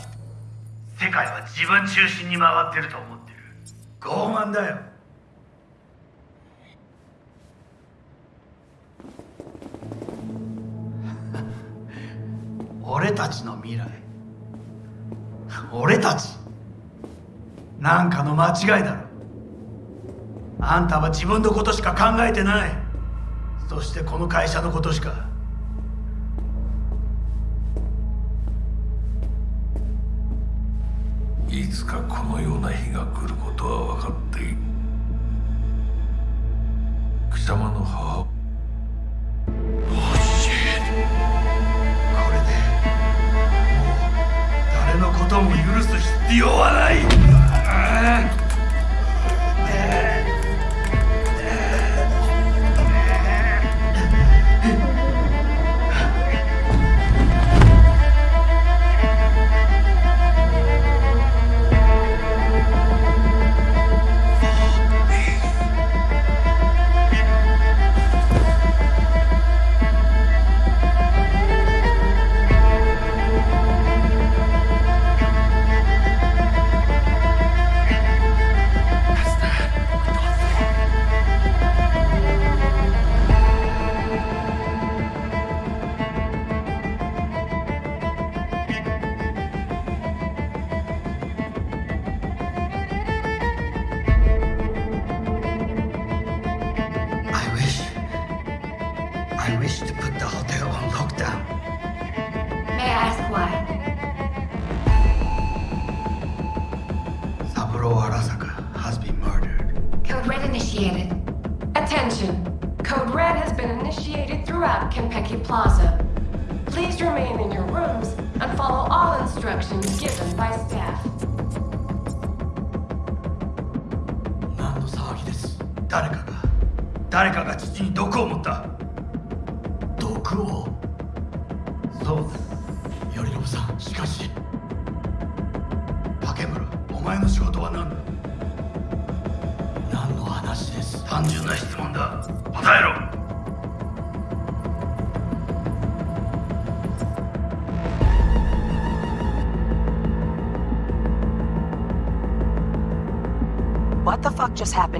世界は自分中心に回ってると思ってる。傲慢だよ。俺たちの未来。俺たち。なんかの間違いだろ。あんたは自分のことしか考えてない。そしてこの会社のことしか。いつかこのような日が来ることは分かっている。貴様の母。これで誰のことも許す必要はない。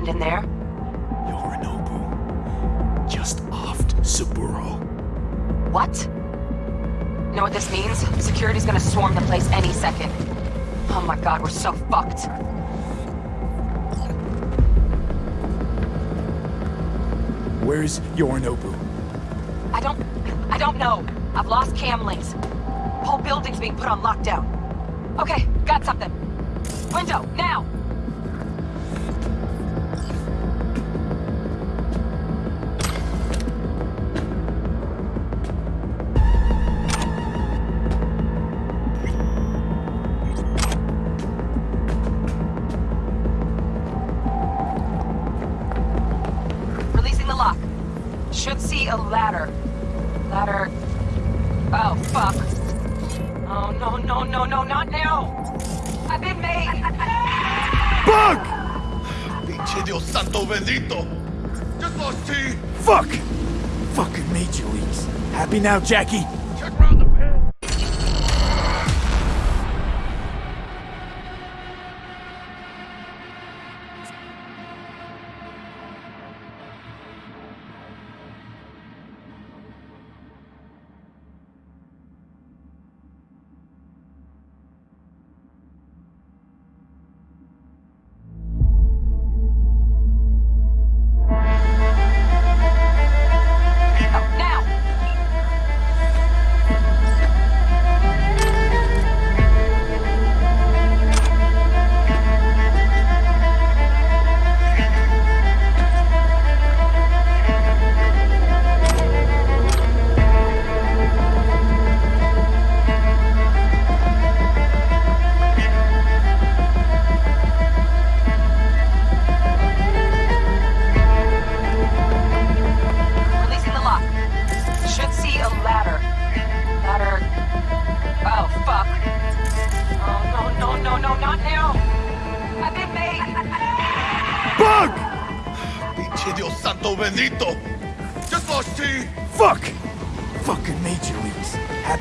in there? now, Jackie.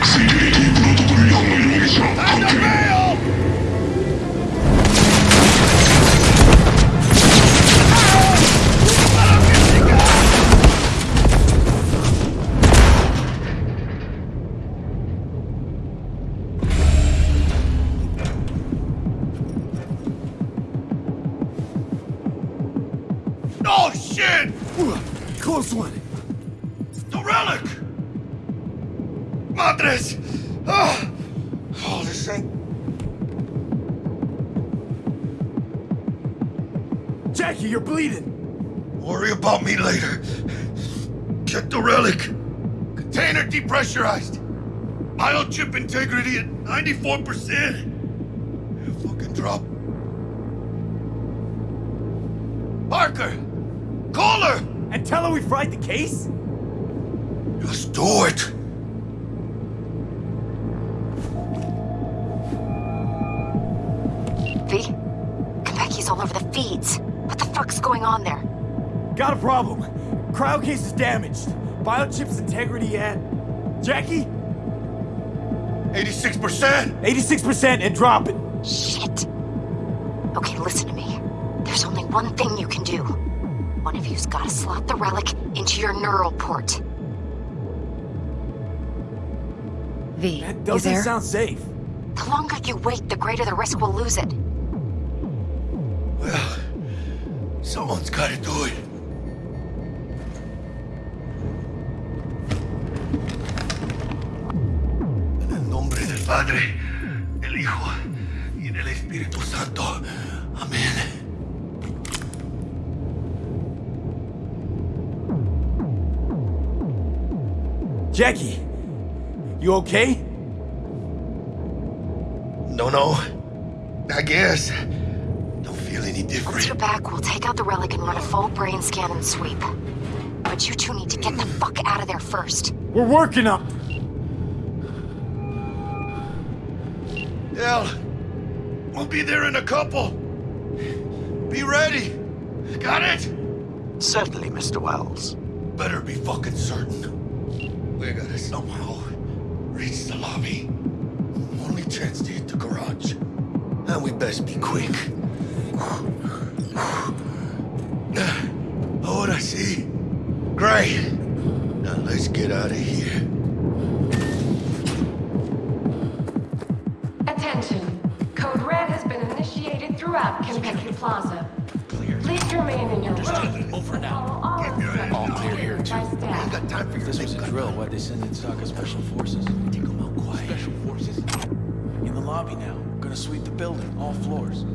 Sexy we fried the case? Let's do it! V? Konpeki's all over the feeds. What the fuck's going on there? Got a problem. Cryo case is damaged. Biochip's integrity at... Jackie? 86%! 86% and dropping. Shit. Okay, listen to me. There's only one thing you can do. One you's gotta slot the relic into your neural port. V, you Doesn't there? sound safe. The longer you wait, the greater the risk we'll lose it. Well, someone's gotta do it. En el nombre del Padre, del Hijo y del Espíritu Santo. Amén. Jackie, you okay? No, no. I guess. Don't feel any Once different. you're back, we'll take out the relic and run a full brain scan and sweep. But you two need to get the fuck out of there first. We're working up. Hell, we'll be there in a couple. Be ready. Got it? Certainly, Mr. Welles. Better be fucking certain. We gotta somehow reach the lobby. Only chance to hit the garage. And we best be quick. Ahora sí. Great. Now let's get out of here. Attention. Code Red has been initiated throughout Konpeki Plaza. Please remain in your room. Over now. All clear here, too. ain't got time for If this was a drill, why'd they send in Saka Special Forces? Take them out quiet. Special Forces? In the lobby now. Gonna sweep the building, all floors.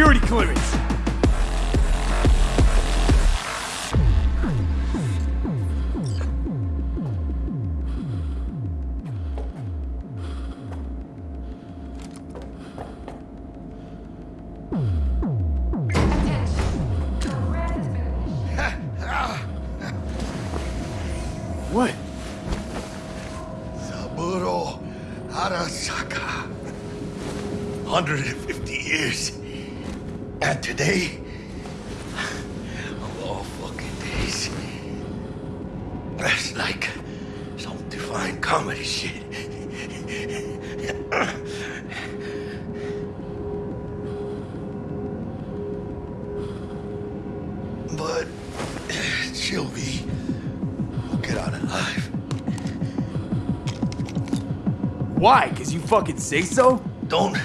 Security clearance! What? Saburo Arasaka. 150 years. And today, of all fucking days, that's like some divine comedy shit. but she'll be We'll get out alive. Why? Cause you fucking say so? Don't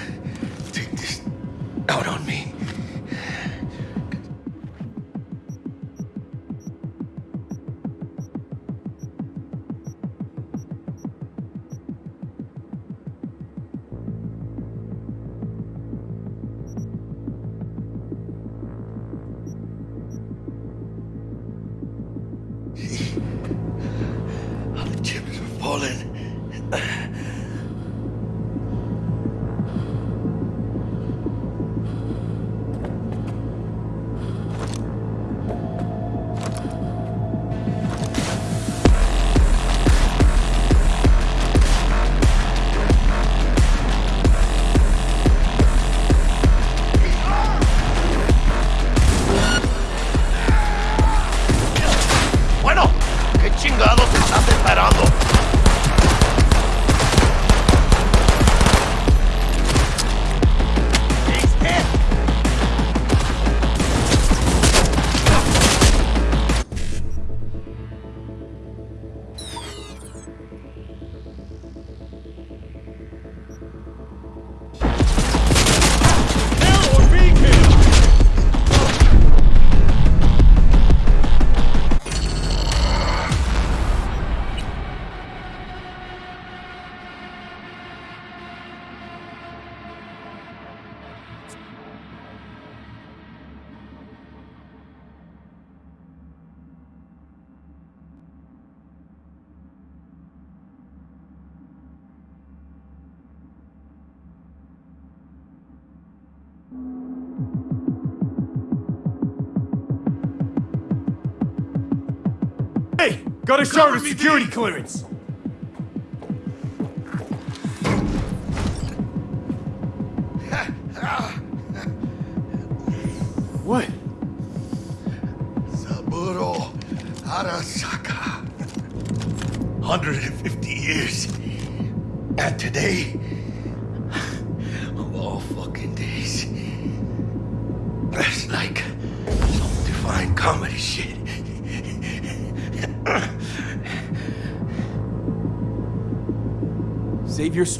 With security clearance.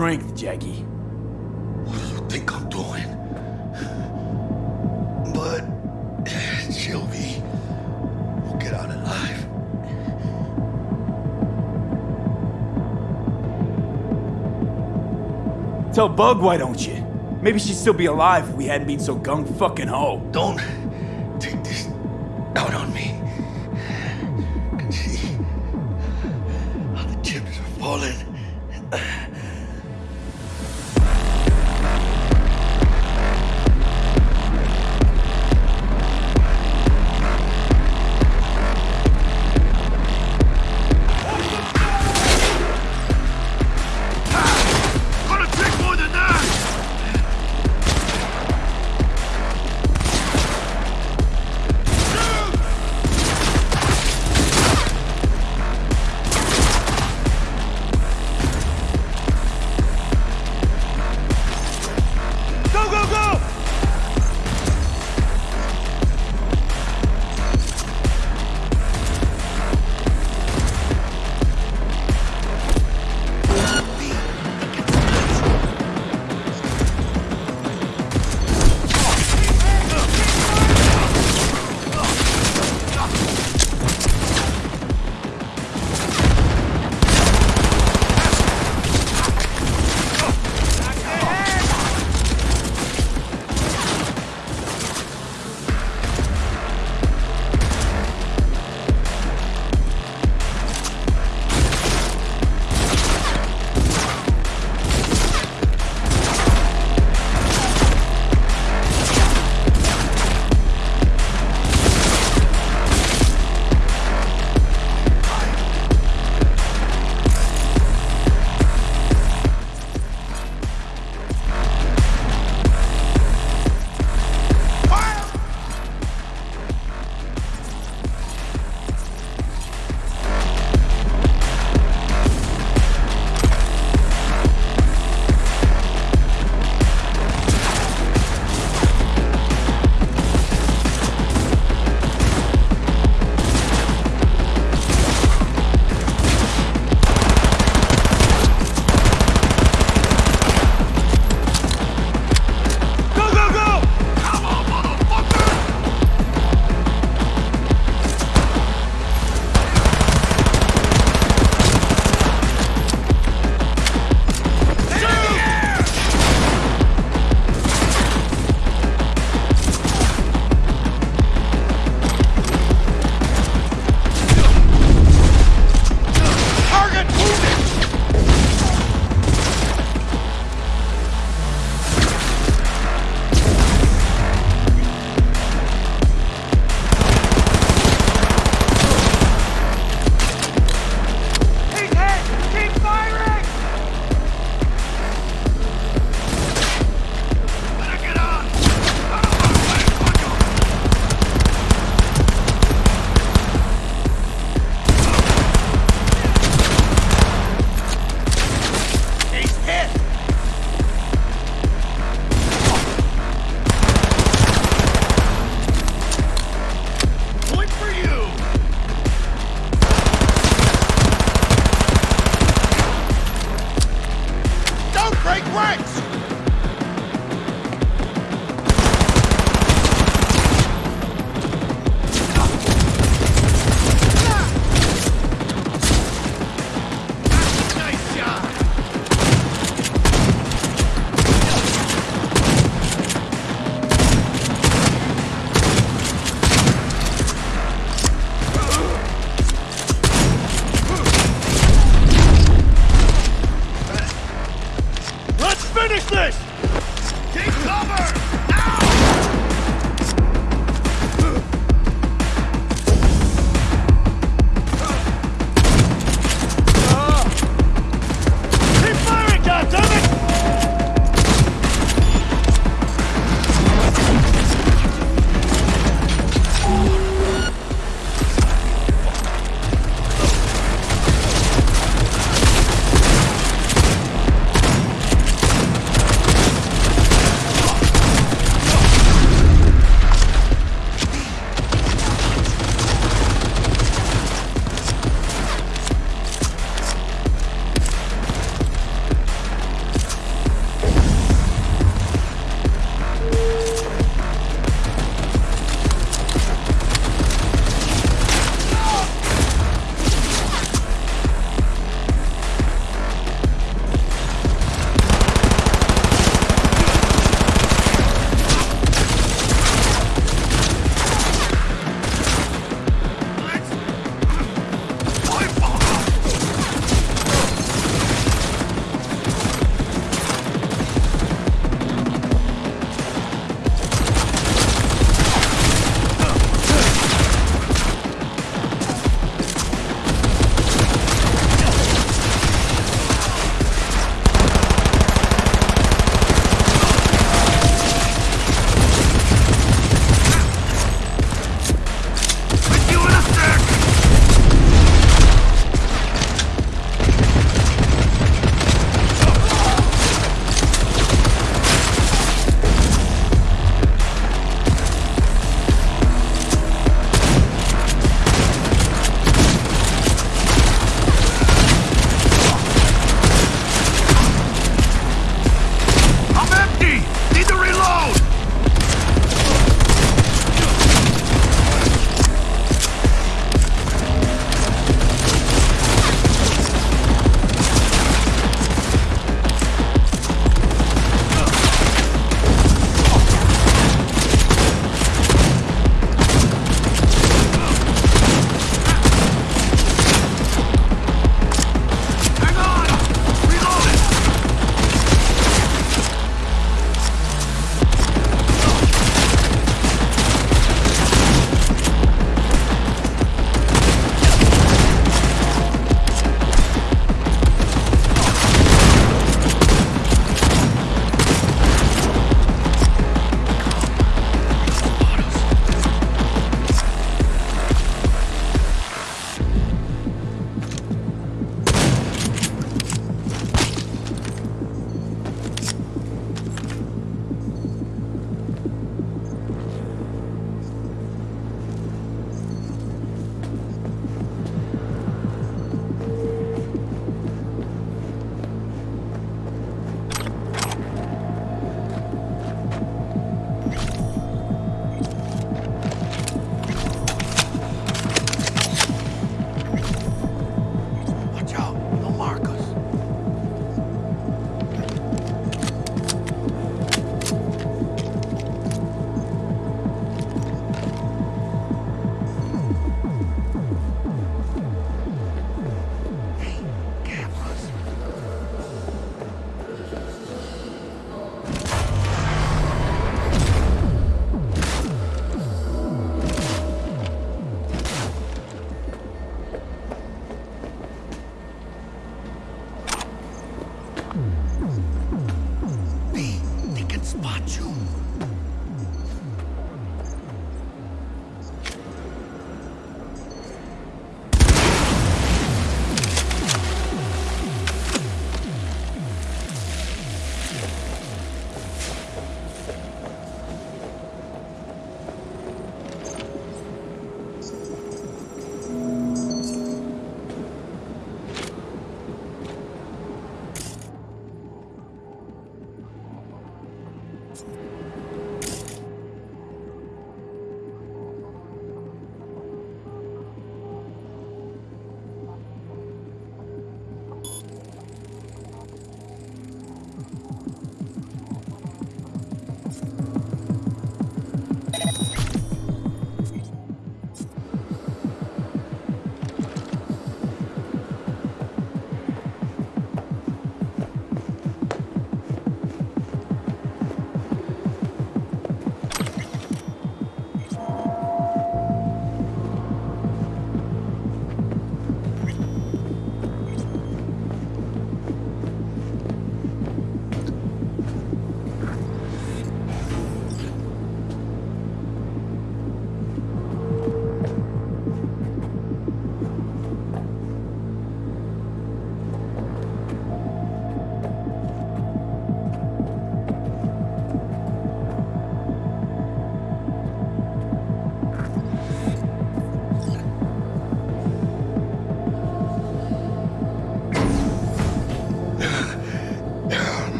Strength, Jackie. What do you think I'm doing? But eh, Sylvie will get out alive. T-Bug, why don't you? Maybe she'd still be alive if we hadn't been so gung fucking ho. Don't take this out on me. Can see how the chips are falling.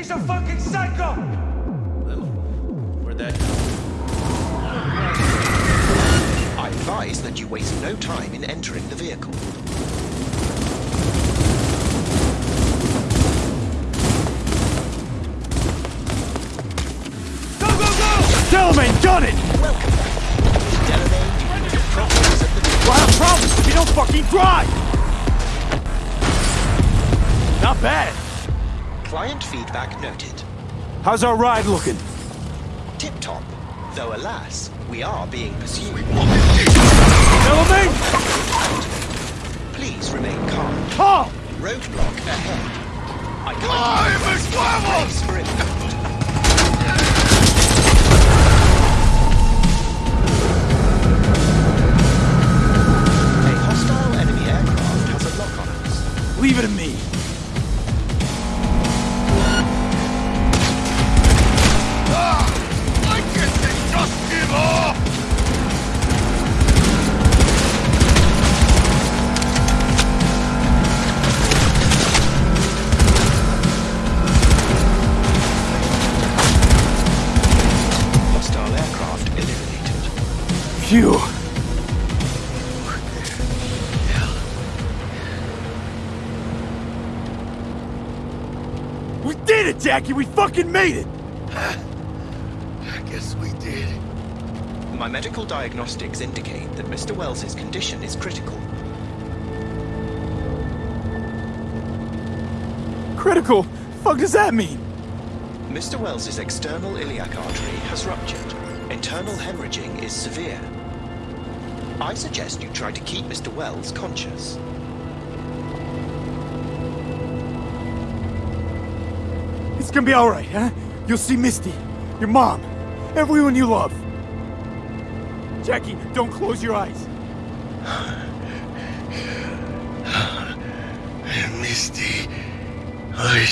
He's a fucking psycho! Where'd that I advise that you waste no time in entering the vehicle. Go, go, go! Delamain, done it! Welcome back. Delamain, problems at the We'll have problems if you don't fucking drive! Not bad. Client feedback noted. How's our ride looking? Tip-top. Though alas, we are being pursued. Delamain! Please remain calm. Calm! Roadblock ahead. I can't Brace for impact. A hostile enemy aircraft has a lock on us. Leave it to me. Fucking made it! I guess we did. My medical diagnostics indicate that Mr. Welles's condition is critical. Critical? Fuck does that mean? Mr. Welles's external iliac artery has ruptured. Internal hemorrhaging is severe. I suggest you try to keep Mr. Wells conscious. It's gonna be alright, huh? You'll see Misty, your mom, everyone you love. Jackie, don't close your eyes. Misty, I